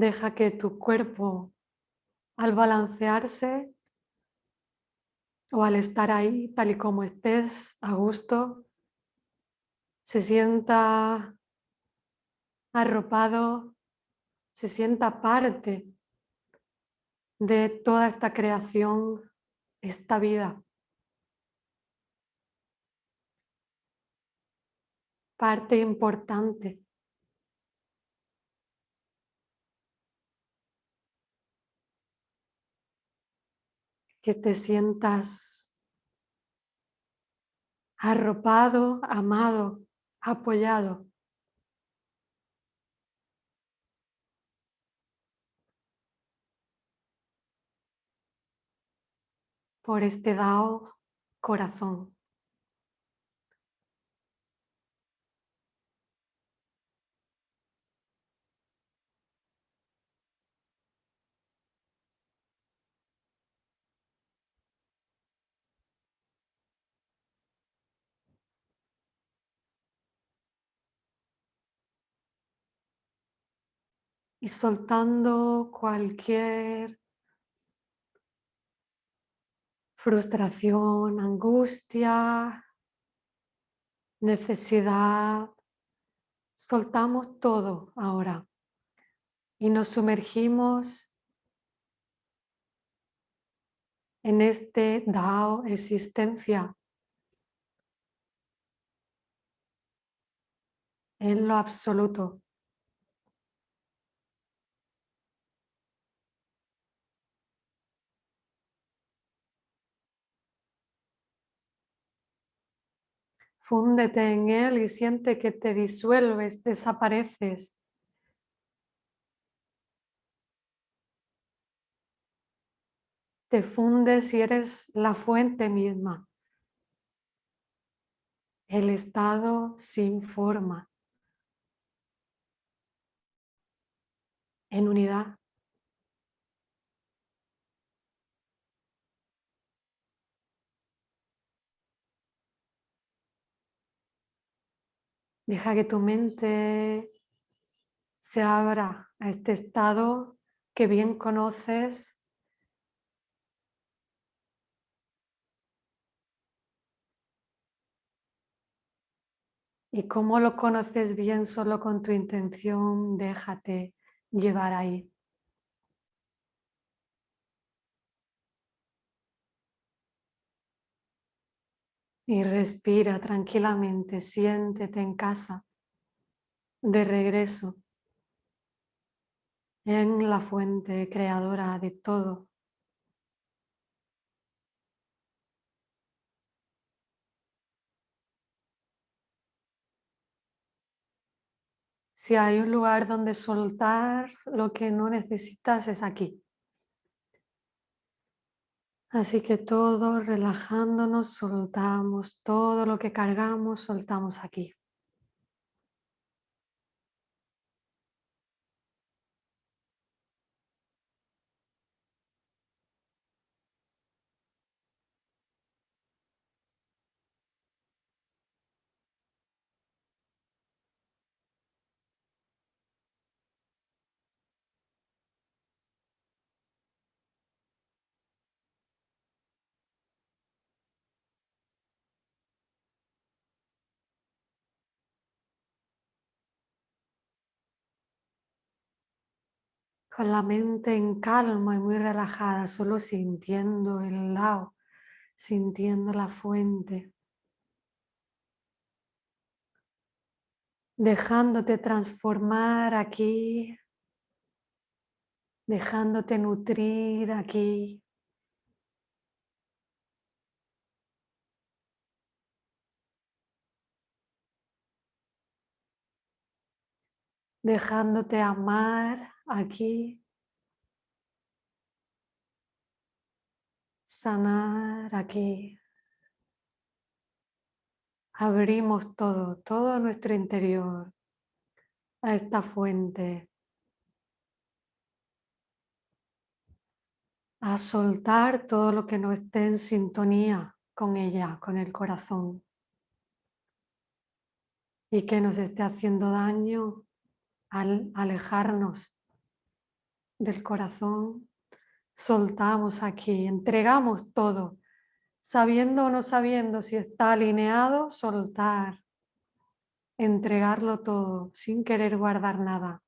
Deja que tu cuerpo, al balancearse o al estar ahí tal y como estés, a gusto, se sienta arropado, se sienta parte de toda esta creación, esta vida. Parte importante. Que te sientas arropado, amado, apoyado. por este dao corazón. Y soltando cualquier frustración, angustia, necesidad. Soltamos todo ahora y nos sumergimos en este Dao existencia, en lo absoluto. Fúndete en él y siente que te disuelves, desapareces. Te fundes y eres la fuente misma. El estado sin forma. En unidad. Deja que tu mente se abra a este estado que bien conoces. Y como lo conoces bien solo con tu intención, déjate llevar ahí. Y respira tranquilamente, siéntete en casa, de regreso, en la fuente creadora de todo. Si hay un lugar donde soltar lo que no necesitas es aquí. Así que todo relajándonos, soltamos todo lo que cargamos, soltamos aquí. Con la mente en calma y muy relajada, solo sintiendo el lao, sintiendo la fuente. dejándote transformar aquí, dejándote nutrir aquí. dejándote amar aquí, sanar aquí. Abrimos todo, todo nuestro interior a esta fuente, a soltar todo lo que no esté en sintonía con ella, con el corazón y que nos esté haciendo daño al alejarnos del corazón, soltamos aquí, entregamos todo, sabiendo o no sabiendo si está alineado, soltar, entregarlo todo, sin querer guardar nada.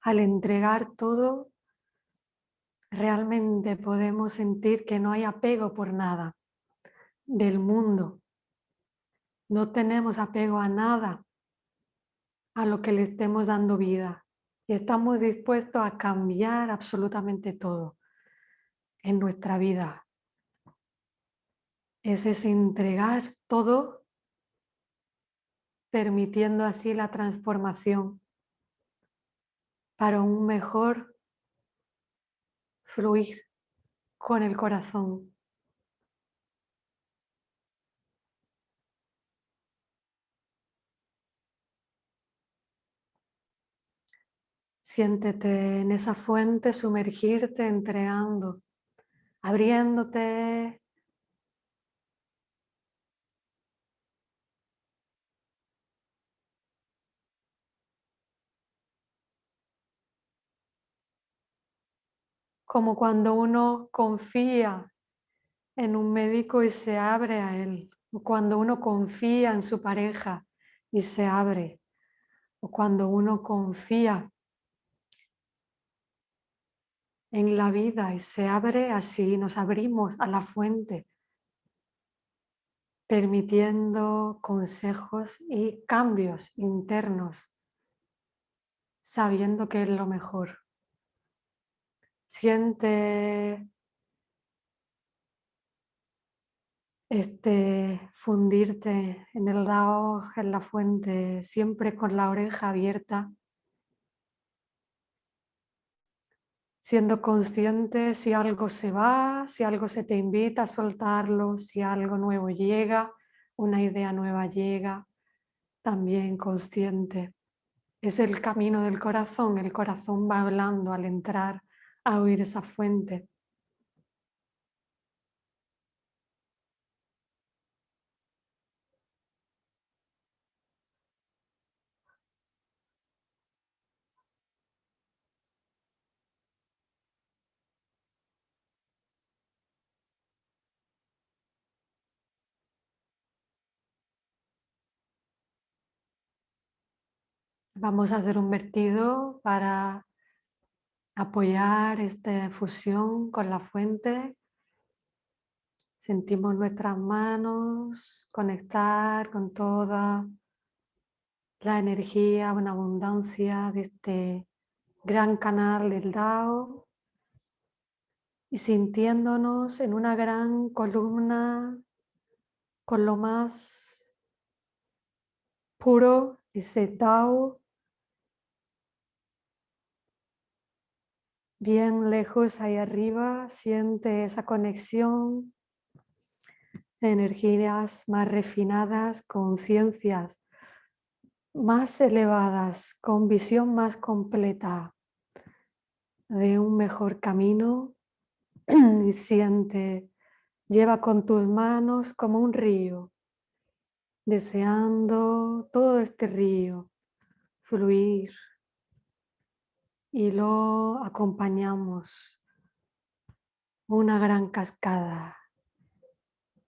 Al entregar todo, realmente podemos sentir que no hay apego por nada del mundo. No tenemos apego a nada a lo que le estemos dando vida y estamos dispuestos a cambiar absolutamente todo en nuestra vida. Es ese entregar todo permitiendo así la transformación para un mejor fluir con el corazón. Siéntete en esa fuente, sumergirte, entregando, abriéndote como cuando uno confía en un médico y se abre a él, o cuando uno confía en su pareja y se abre, o cuando uno confía en la vida y se abre así, nos abrimos a la fuente, permitiendo consejos y cambios internos, sabiendo que es lo mejor. Siente este fundirte en el Dao, en la fuente, siempre con la oreja abierta, siendo consciente si algo se va, si algo se te invita a soltarlo, si algo nuevo llega, una idea nueva llega, también consciente. Es el camino del corazón, el corazón va hablando al entrar a oír esa fuente. Vamos a hacer un vertido para apoyar esta fusión con la fuente. Sentimos nuestras manos conectar con toda la energía, una abundancia de este gran canal del Dao y sintiéndonos en una gran columna con lo más puro, ese Dao bien lejos ahí arriba, siente esa conexión, energías más refinadas, conciencias más elevadas, con visión más completa de un mejor camino y siente, lleva con tus manos como un río, deseando todo este río fluir y lo acompañamos una gran cascada,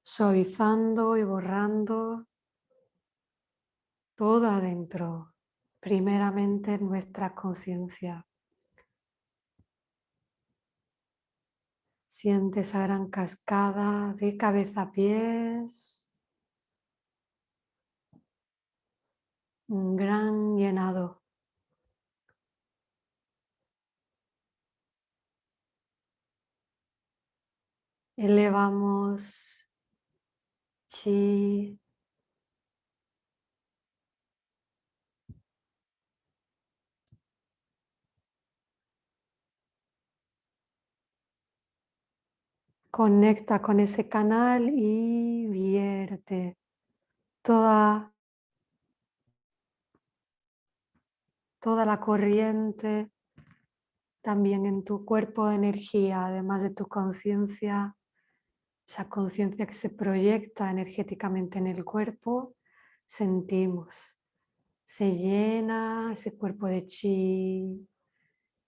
suavizando y borrando todo adentro, primeramente nuestra conciencia. Siente esa gran cascada de cabeza a pies, un gran llenado. Elevamos chi Conecta con ese canal y vierte toda, toda la corriente también en tu cuerpo de energía, además de tu conciencia, esa conciencia que se proyecta energéticamente en el cuerpo, sentimos, se llena ese cuerpo de chi,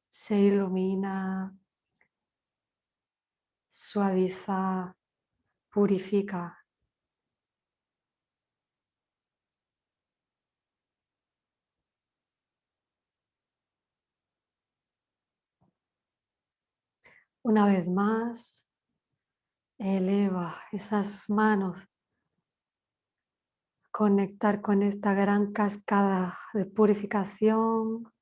se ilumina, suaviza, purifica. Una vez más, eleva esas manos, conectar con esta gran cascada de purificación,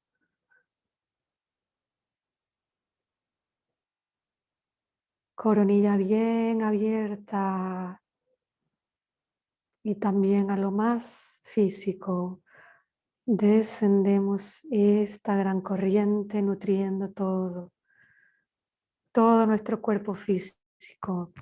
coronilla bien abierta y también a lo más físico. Descendemos esta gran corriente nutriendo todo, todo nuestro cuerpo físico.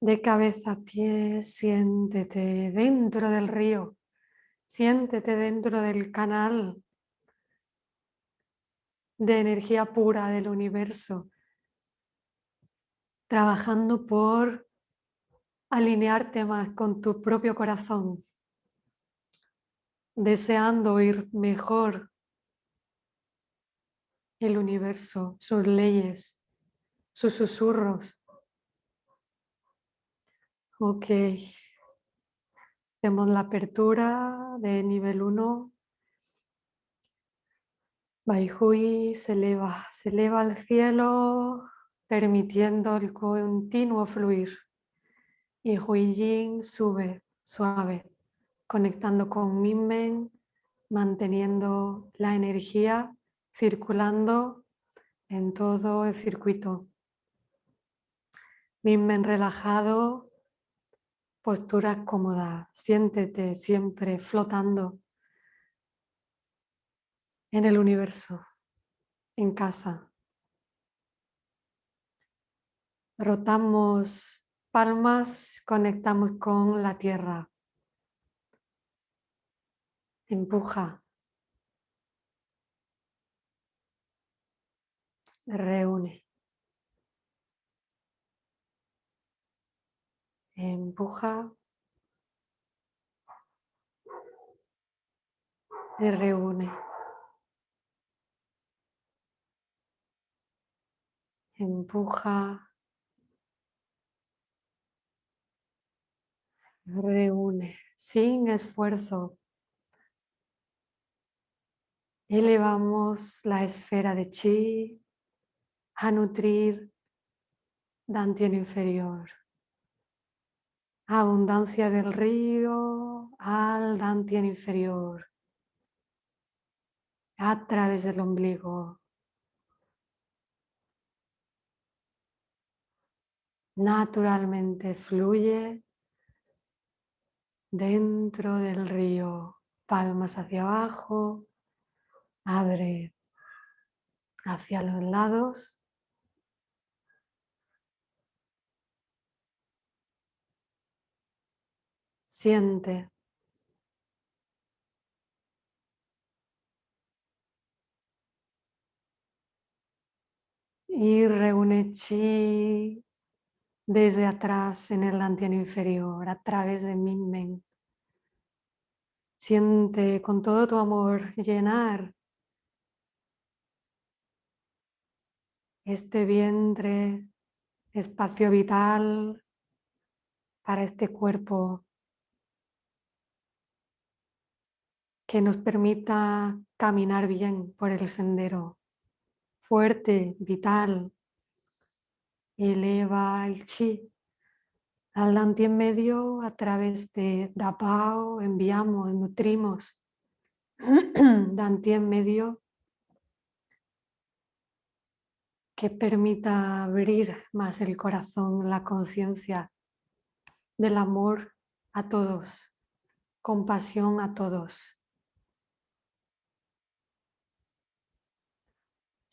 De cabeza a pies, siéntete dentro del río, siéntete dentro del canal de energía pura del universo, trabajando por alinearte más con tu propio corazón, deseando oír mejor el universo, sus leyes, sus susurros, Ok. Hacemos la apertura de nivel 1. Baihui se eleva, se eleva al cielo permitiendo el continuo fluir. Y Huijin sube suave, conectando con Minmen, manteniendo la energía circulando en todo el circuito. Minmen relajado, postura cómoda, siéntete siempre flotando en el universo, en casa. Rotamos palmas, conectamos con la tierra. Empuja. Reúne. Empuja y reúne. Empuja, reúne, sin esfuerzo. Elevamos la esfera de chi a nutrir Dantien inferior abundancia del río al dantien inferior, a través del ombligo. Naturalmente fluye dentro del río, palmas hacia abajo, abre hacia los lados siente. Y reúne chi desde atrás en el antiano inferior, a través de mi mente. Siente con todo tu amor llenar este vientre, espacio vital para este cuerpo que nos permita caminar bien por el sendero, fuerte, vital, eleva el chi al Danti en medio a través de Dapao, enviamos, nutrimos. Danti en medio que permita abrir más el corazón, la conciencia del amor a todos, compasión a todos.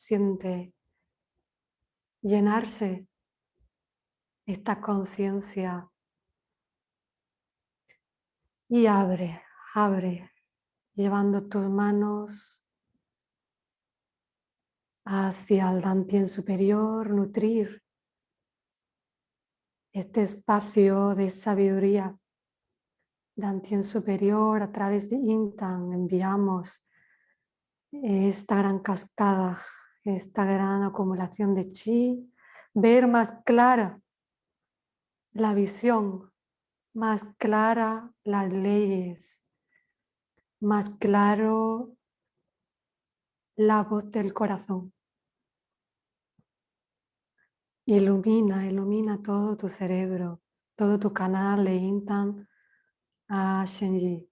Siente llenarse esta conciencia y abre, abre, llevando tus manos hacia el Dantien superior, nutrir este espacio de sabiduría. Dantien superior, a través de Intan enviamos esta gran cascada esta gran acumulación de chi, ver más clara la visión, más clara las leyes, más claro la voz del corazón. Ilumina, ilumina todo tu cerebro, todo tu canal de Intan a Shenji,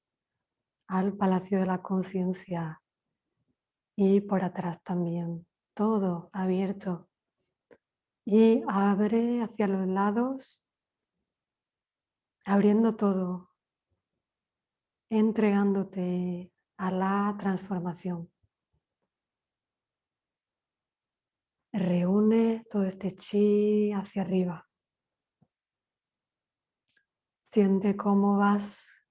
al Palacio de la Conciencia y por atrás también todo abierto. Y abre hacia los lados, abriendo todo, entregándote a la transformación. Reúne todo este chi hacia arriba. Siente cómo vas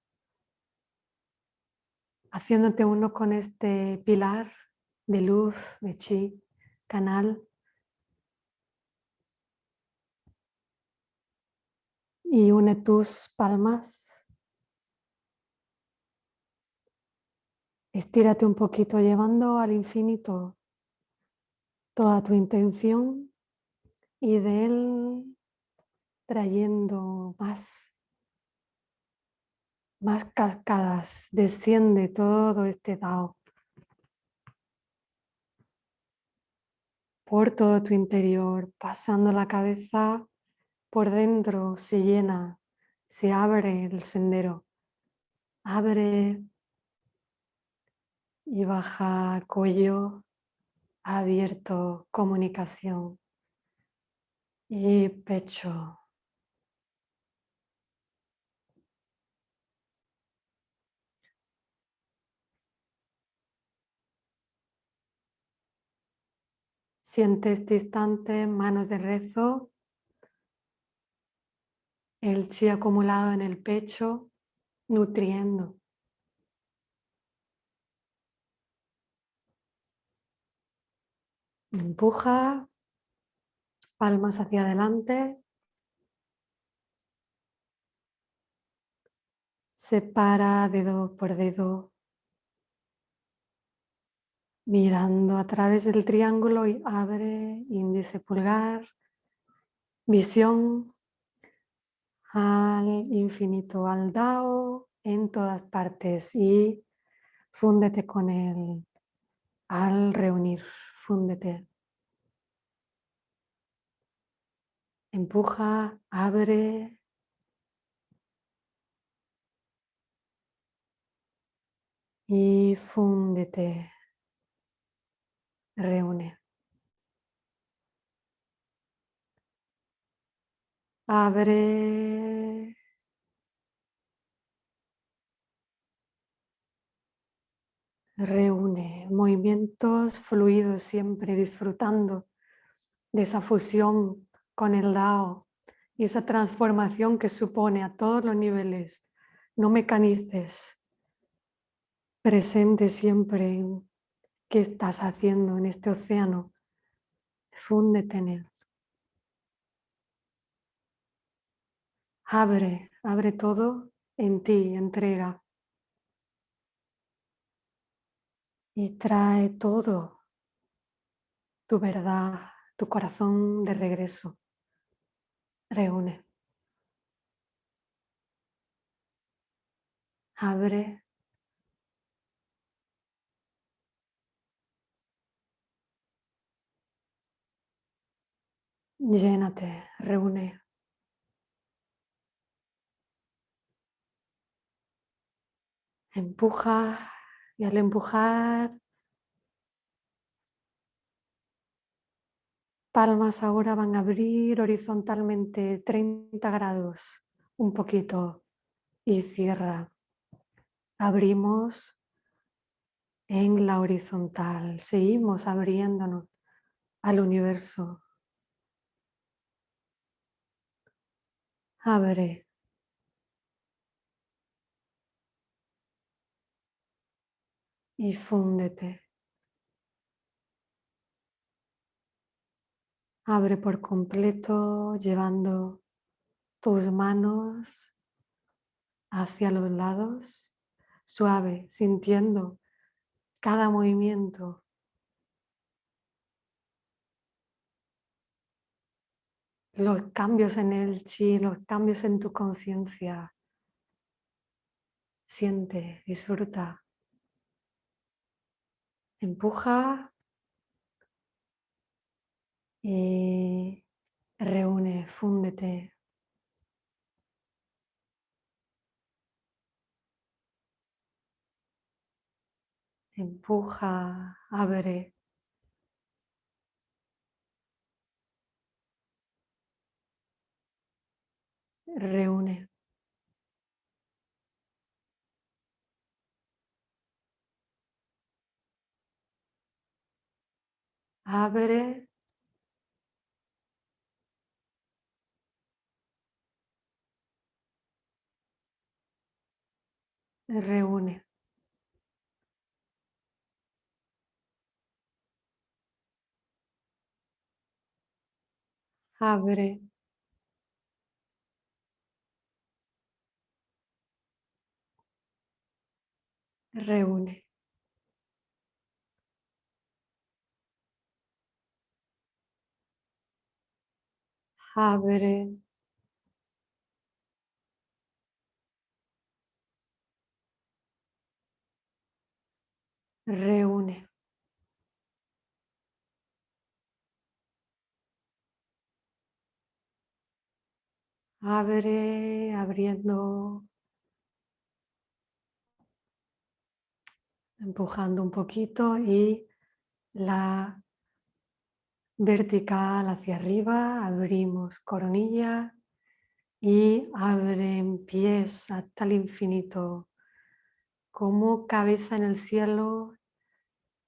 haciéndote uno con este pilar de luz, de chi, canal. Y une tus palmas. Estírate un poquito llevando al infinito toda tu intención y de él trayendo más, más cascadas. Desciende todo este Dao. Por todo tu interior, pasando la cabeza por dentro, se llena, se abre el sendero, abre y baja cuello, abierto, comunicación y pecho. Siente este instante, manos de rezo, el chi acumulado en el pecho, nutriendo. Empuja, palmas hacia adelante. Separa dedo por dedo mirando a través del triángulo y abre índice pulgar, visión al infinito, al Dao en todas partes y fúndete con él al reunir, fúndete. Empuja, abre. Y fúndete reúne. Abre. Reúne movimientos fluidos siempre disfrutando de esa fusión con el Dao y esa transformación que supone a todos los niveles. No mecanices, presente siempre ¿Qué estás haciendo en este océano Fúndete en él. Abre, abre todo en ti, entrega. Y trae todo, tu verdad, tu corazón de regreso. Reúne. Abre. Llénate, reúne. Empuja y al empujar, palmas ahora van a abrir horizontalmente 30 grados, un poquito, y cierra. Abrimos en la horizontal, seguimos abriéndonos al universo. Abre. y fúndete. Abre por completo llevando tus manos hacia los lados, suave, sintiendo cada movimiento. Los cambios en el chi, los cambios en tu conciencia. Siente, disfruta. Empuja y reúne, fúndete. Empuja, abre. Reúne. abre reúne. Abre. Reúne. abre, reúne. Abre, abriendo, empujando un poquito y la vertical hacia arriba, abrimos coronilla y abren pies hasta el infinito, como cabeza en el cielo,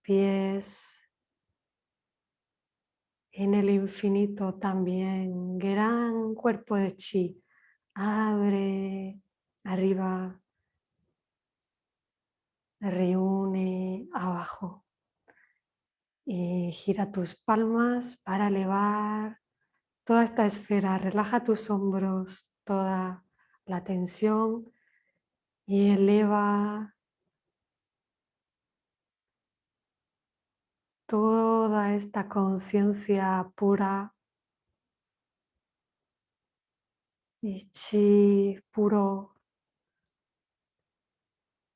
pies en el infinito también, gran cuerpo de chi, abre arriba, reúne abajo y gira tus palmas para elevar toda esta esfera. Relaja tus hombros, toda la tensión y eleva toda esta conciencia pura y chi puro.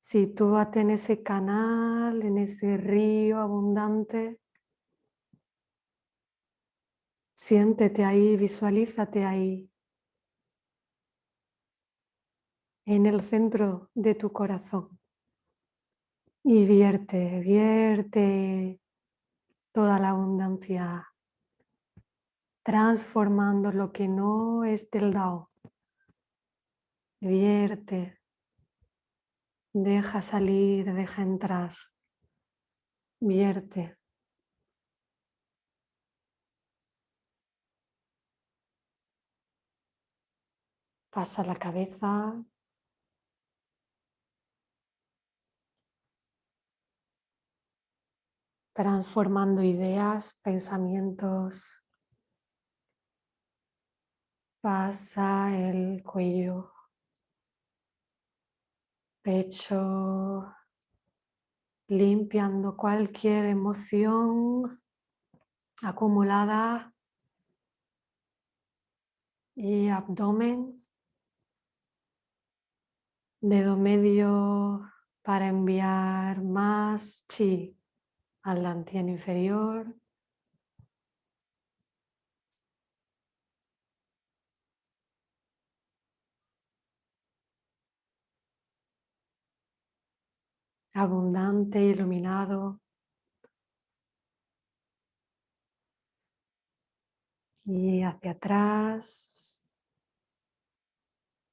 Sitúate en ese canal, en ese río abundante Siéntete ahí, visualízate ahí, en el centro de tu corazón. Y vierte, vierte toda la abundancia, transformando lo que no es del Dao. Vierte, deja salir, deja entrar, vierte. Pasa la cabeza. transformando ideas, pensamientos. Pasa el cuello, pecho, limpiando cualquier emoción acumulada y abdomen, dedo medio para enviar más chi al dantian inferior. Abundante, iluminado. Y hacia atrás,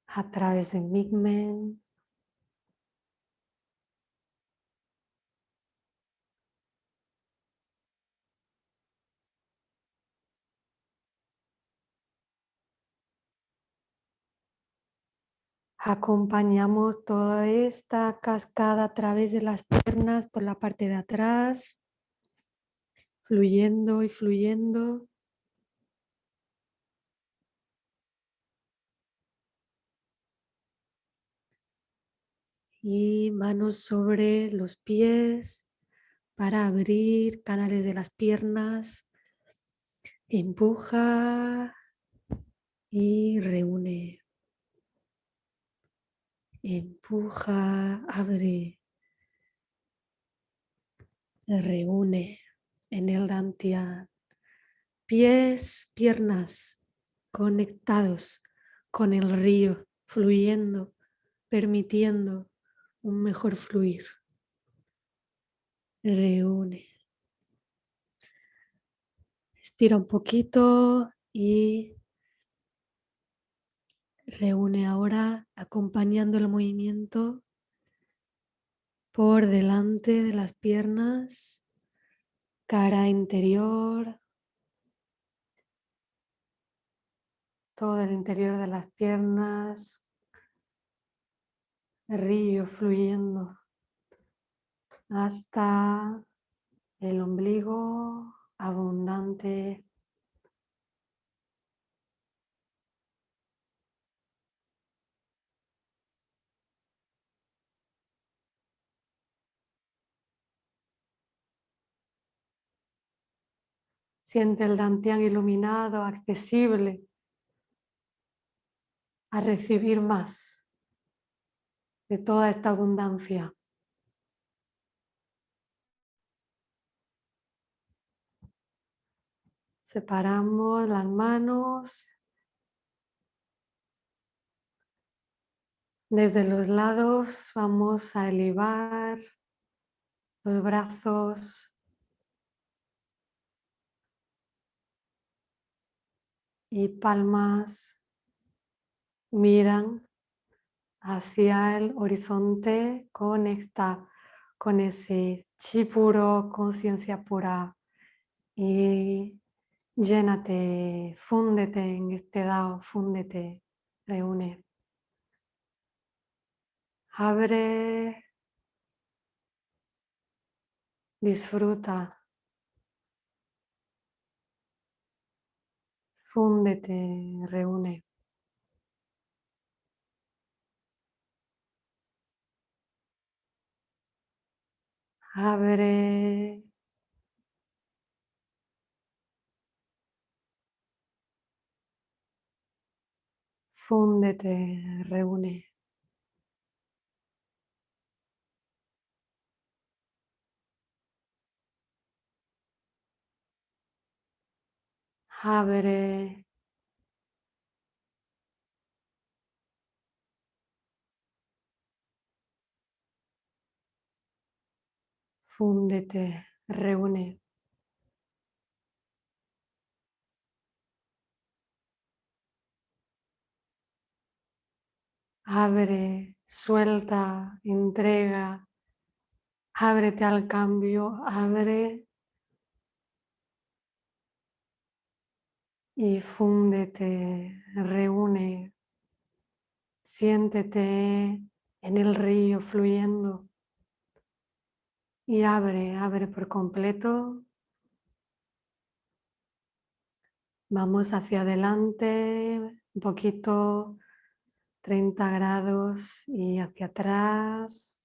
a través de Migmen. Acompañamos toda esta cascada a través de las piernas por la parte de atrás, fluyendo y fluyendo. Y manos sobre los pies para abrir canales de las piernas. Empuja y reúne. Empuja, abre, reúne en el dantian. Pies, piernas conectados con el río, fluyendo, permitiendo un mejor fluir. Reúne. Estira un poquito y Reúne ahora acompañando el movimiento por delante de las piernas, cara interior, todo el interior de las piernas, río fluyendo hasta el ombligo abundante Siente el dantian iluminado, accesible a recibir más de toda esta abundancia. Separamos las manos desde los lados. Vamos a elevar los brazos y palmas miran hacia el horizonte, conecta con ese chi puro, conciencia pura. Y llénate, fúndete en este dao, fúndete, reúne. Abre, disfruta Fúndete, reúne. Abre. Fúndete, reúne. Abre fúndete, reúne. Abre, suelta, entrega, ábrete al cambio, abre y fúndete, reúne, siéntete en el río fluyendo Y abre, abre por completo. Vamos hacia adelante, un poquito, 30 grados y hacia atrás.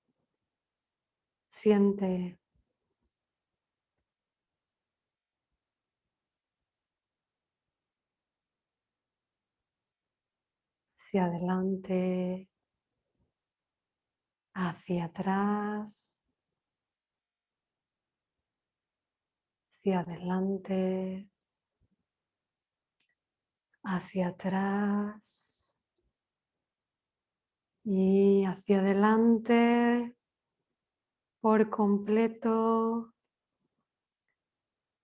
Siente hacia adelante, hacia atrás, hacia adelante, hacia atrás y hacia adelante por completo,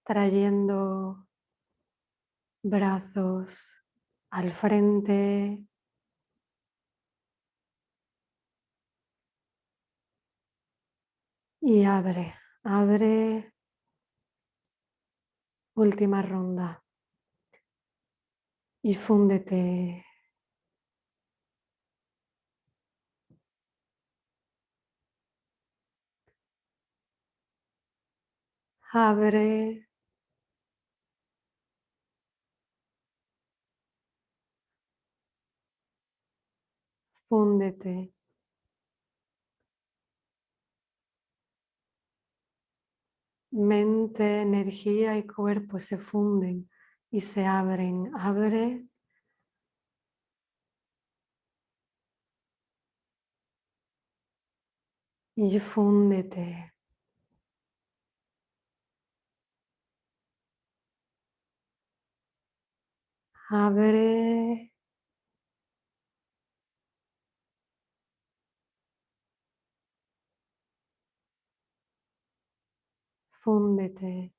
trayendo brazos al frente. Y abre, abre. Última ronda y fúndete. Abre. Fúndete. Mente, energía y cuerpo se funden y se abren. Abre. Y fúndete. Abre. Fúndete.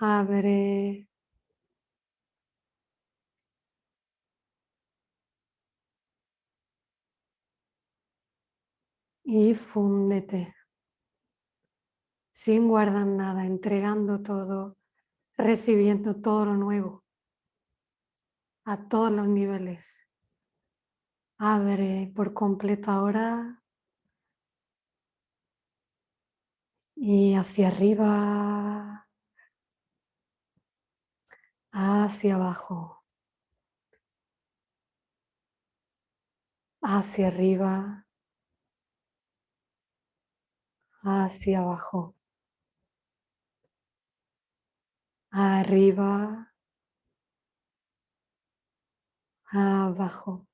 Abre. Y fúndete. Sin guardar nada, entregando todo, recibiendo todo lo nuevo. A todos los niveles. Abre por completo ahora. Y hacia arriba. hacia abajo, hacia arriba, hacia abajo, arriba, abajo.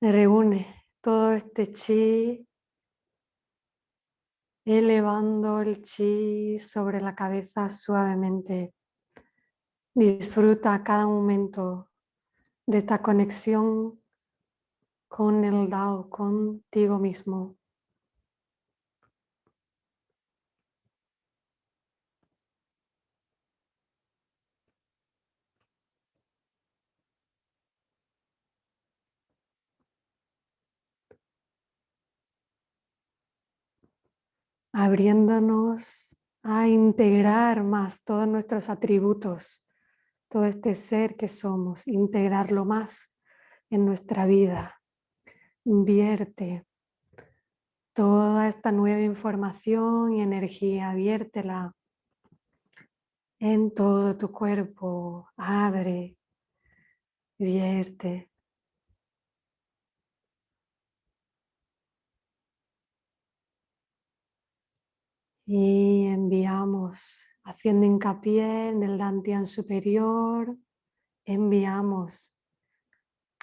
Reúne todo este chi, elevando el chi sobre la cabeza suavemente Disfruta cada momento de esta conexión con el Dao, contigo mismo. Abriéndonos a integrar más todos nuestros atributos todo este ser que somos, integrarlo más en nuestra vida. Invierte toda esta nueva información y energía, viértela en todo tu cuerpo, abre, vierte. Y enviamos haciendo hincapié en el dantian superior, enviamos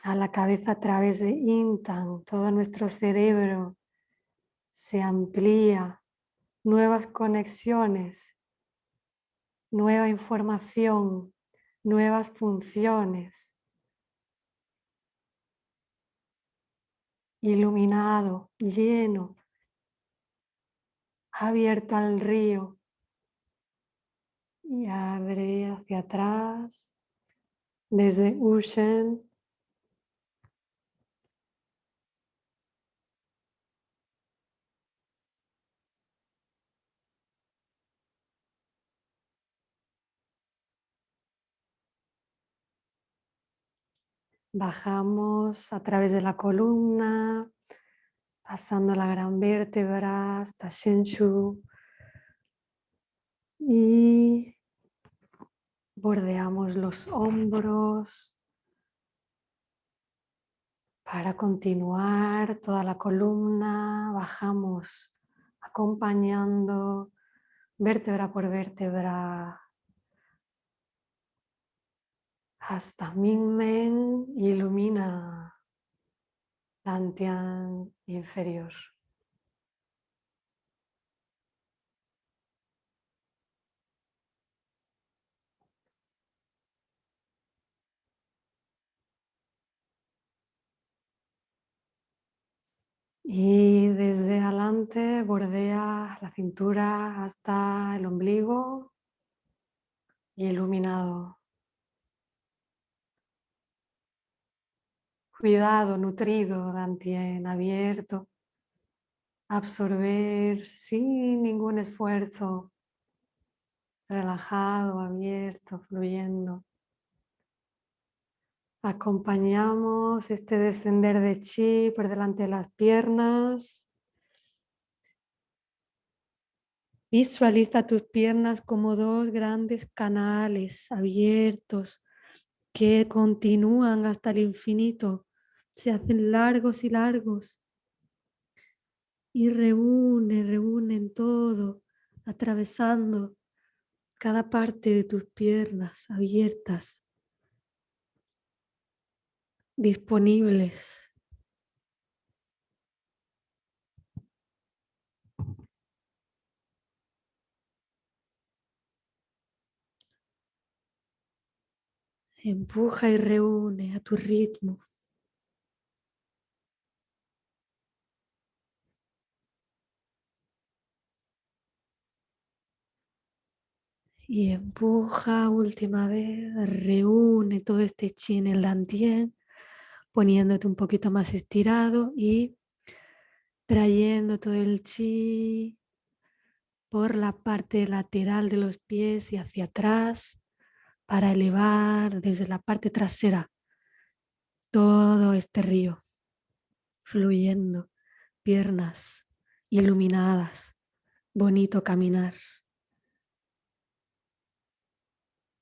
a la cabeza a través de Intan, todo nuestro cerebro se amplía, nuevas conexiones, nueva información, nuevas funciones. Iluminado, lleno, abierto al río, y abre hacia atrás desde Ushen. Bajamos a través de la columna, pasando la gran vértebra hasta Shenshu y bordeamos los hombros para continuar toda la columna, bajamos acompañando vértebra por vértebra hasta Mingmen. Ilumina Dantian inferior. Y desde adelante bordea la cintura hasta el ombligo iluminado. Cuidado, nutrido, dantien abierto. Absorber sin ningún esfuerzo. Relajado, abierto, fluyendo. Acompañamos este descender de chi por delante de las piernas. Visualiza tus piernas como dos grandes canales abiertos que continúan hasta el infinito, se hacen largos y largos y reúnen, reúnen todo, atravesando cada parte de tus piernas abiertas disponibles. Empuja y reúne a tu ritmo. Y empuja última vez, reúne todo este chi en el dantien poniéndote un poquito más estirado y trayendo todo el chi por la parte lateral de los pies y hacia atrás para elevar desde la parte trasera todo este río fluyendo, piernas iluminadas, bonito caminar,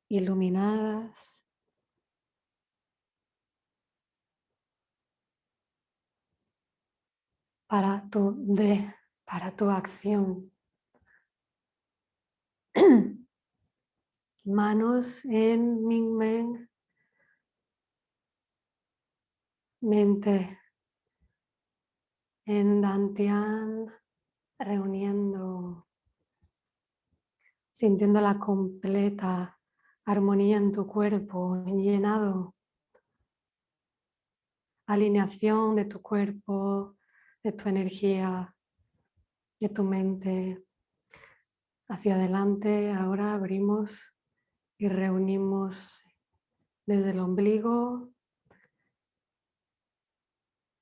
iluminadas. Para tu de, para tu acción. Manos en Mingmen, mente. En Dantian, reuniendo, sintiendo la completa armonía en tu cuerpo, llenado, alineación de tu cuerpo, de tu energía, de tu mente. Hacia adelante, ahora abrimos y reunimos desde el ombligo,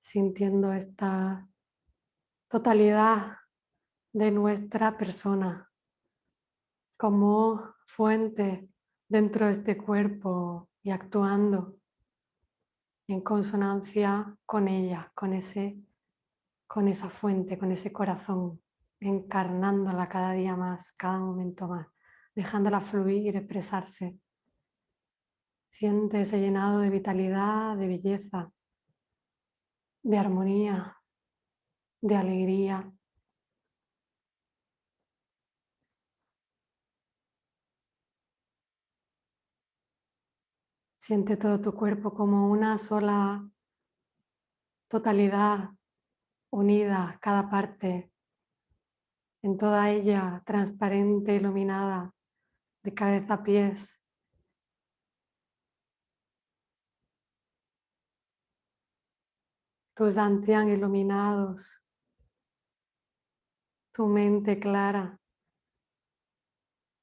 sintiendo esta totalidad de nuestra persona como fuente dentro de este cuerpo y actuando en consonancia con ella, con ese con esa fuente, con ese corazón, encarnándola cada día más, cada momento más, dejándola fluir, expresarse. Siéntese llenado de vitalidad, de belleza, de armonía, de alegría. Siente todo tu cuerpo como una sola totalidad unida cada parte, en toda ella transparente, iluminada, de cabeza a pies. Tus dantian iluminados, tu mente clara,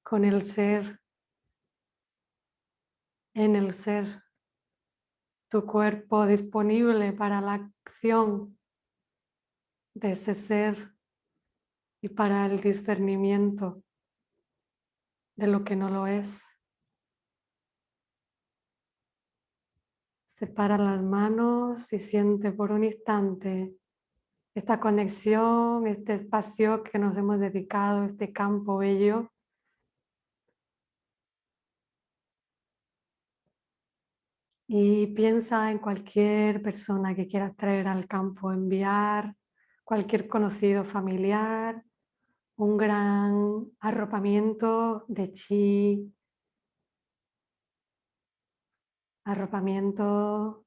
con el ser, en el ser, tu cuerpo disponible para la acción de ese ser y para el discernimiento de lo que no lo es. Separa las manos y siente por un instante esta conexión, este espacio que nos hemos dedicado, este campo bello. Y piensa en cualquier persona que quieras traer al campo, enviar, cualquier conocido familiar, un gran arropamiento de chi, arropamiento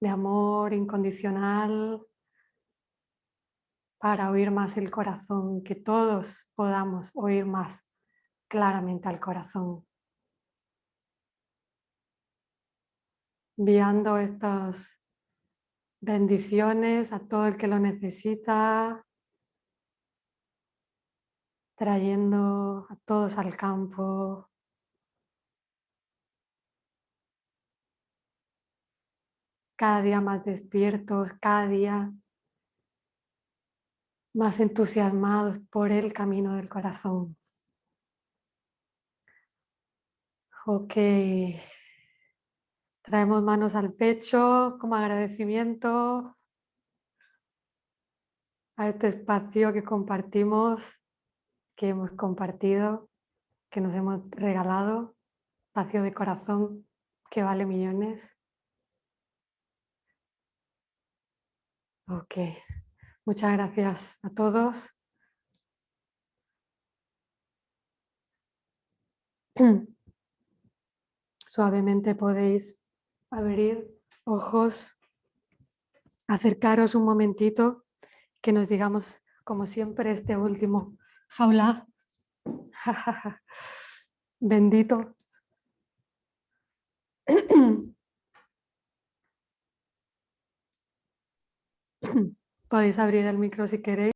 de amor incondicional para oír más el corazón, que todos podamos oír más claramente al corazón. Enviando estas bendiciones a todo el que lo necesita, trayendo a todos al campo, cada día más despiertos, cada día más entusiasmados por el camino del corazón. Ok, traemos manos al pecho como agradecimiento a este espacio que compartimos, que hemos compartido, que nos hemos regalado, espacio de corazón que vale millones. Ok, muchas gracias a todos. Suavemente podéis abrir ojos, acercaros un momentito, que nos digamos, como siempre, este último jaula. Bendito. Podéis abrir el micro si queréis.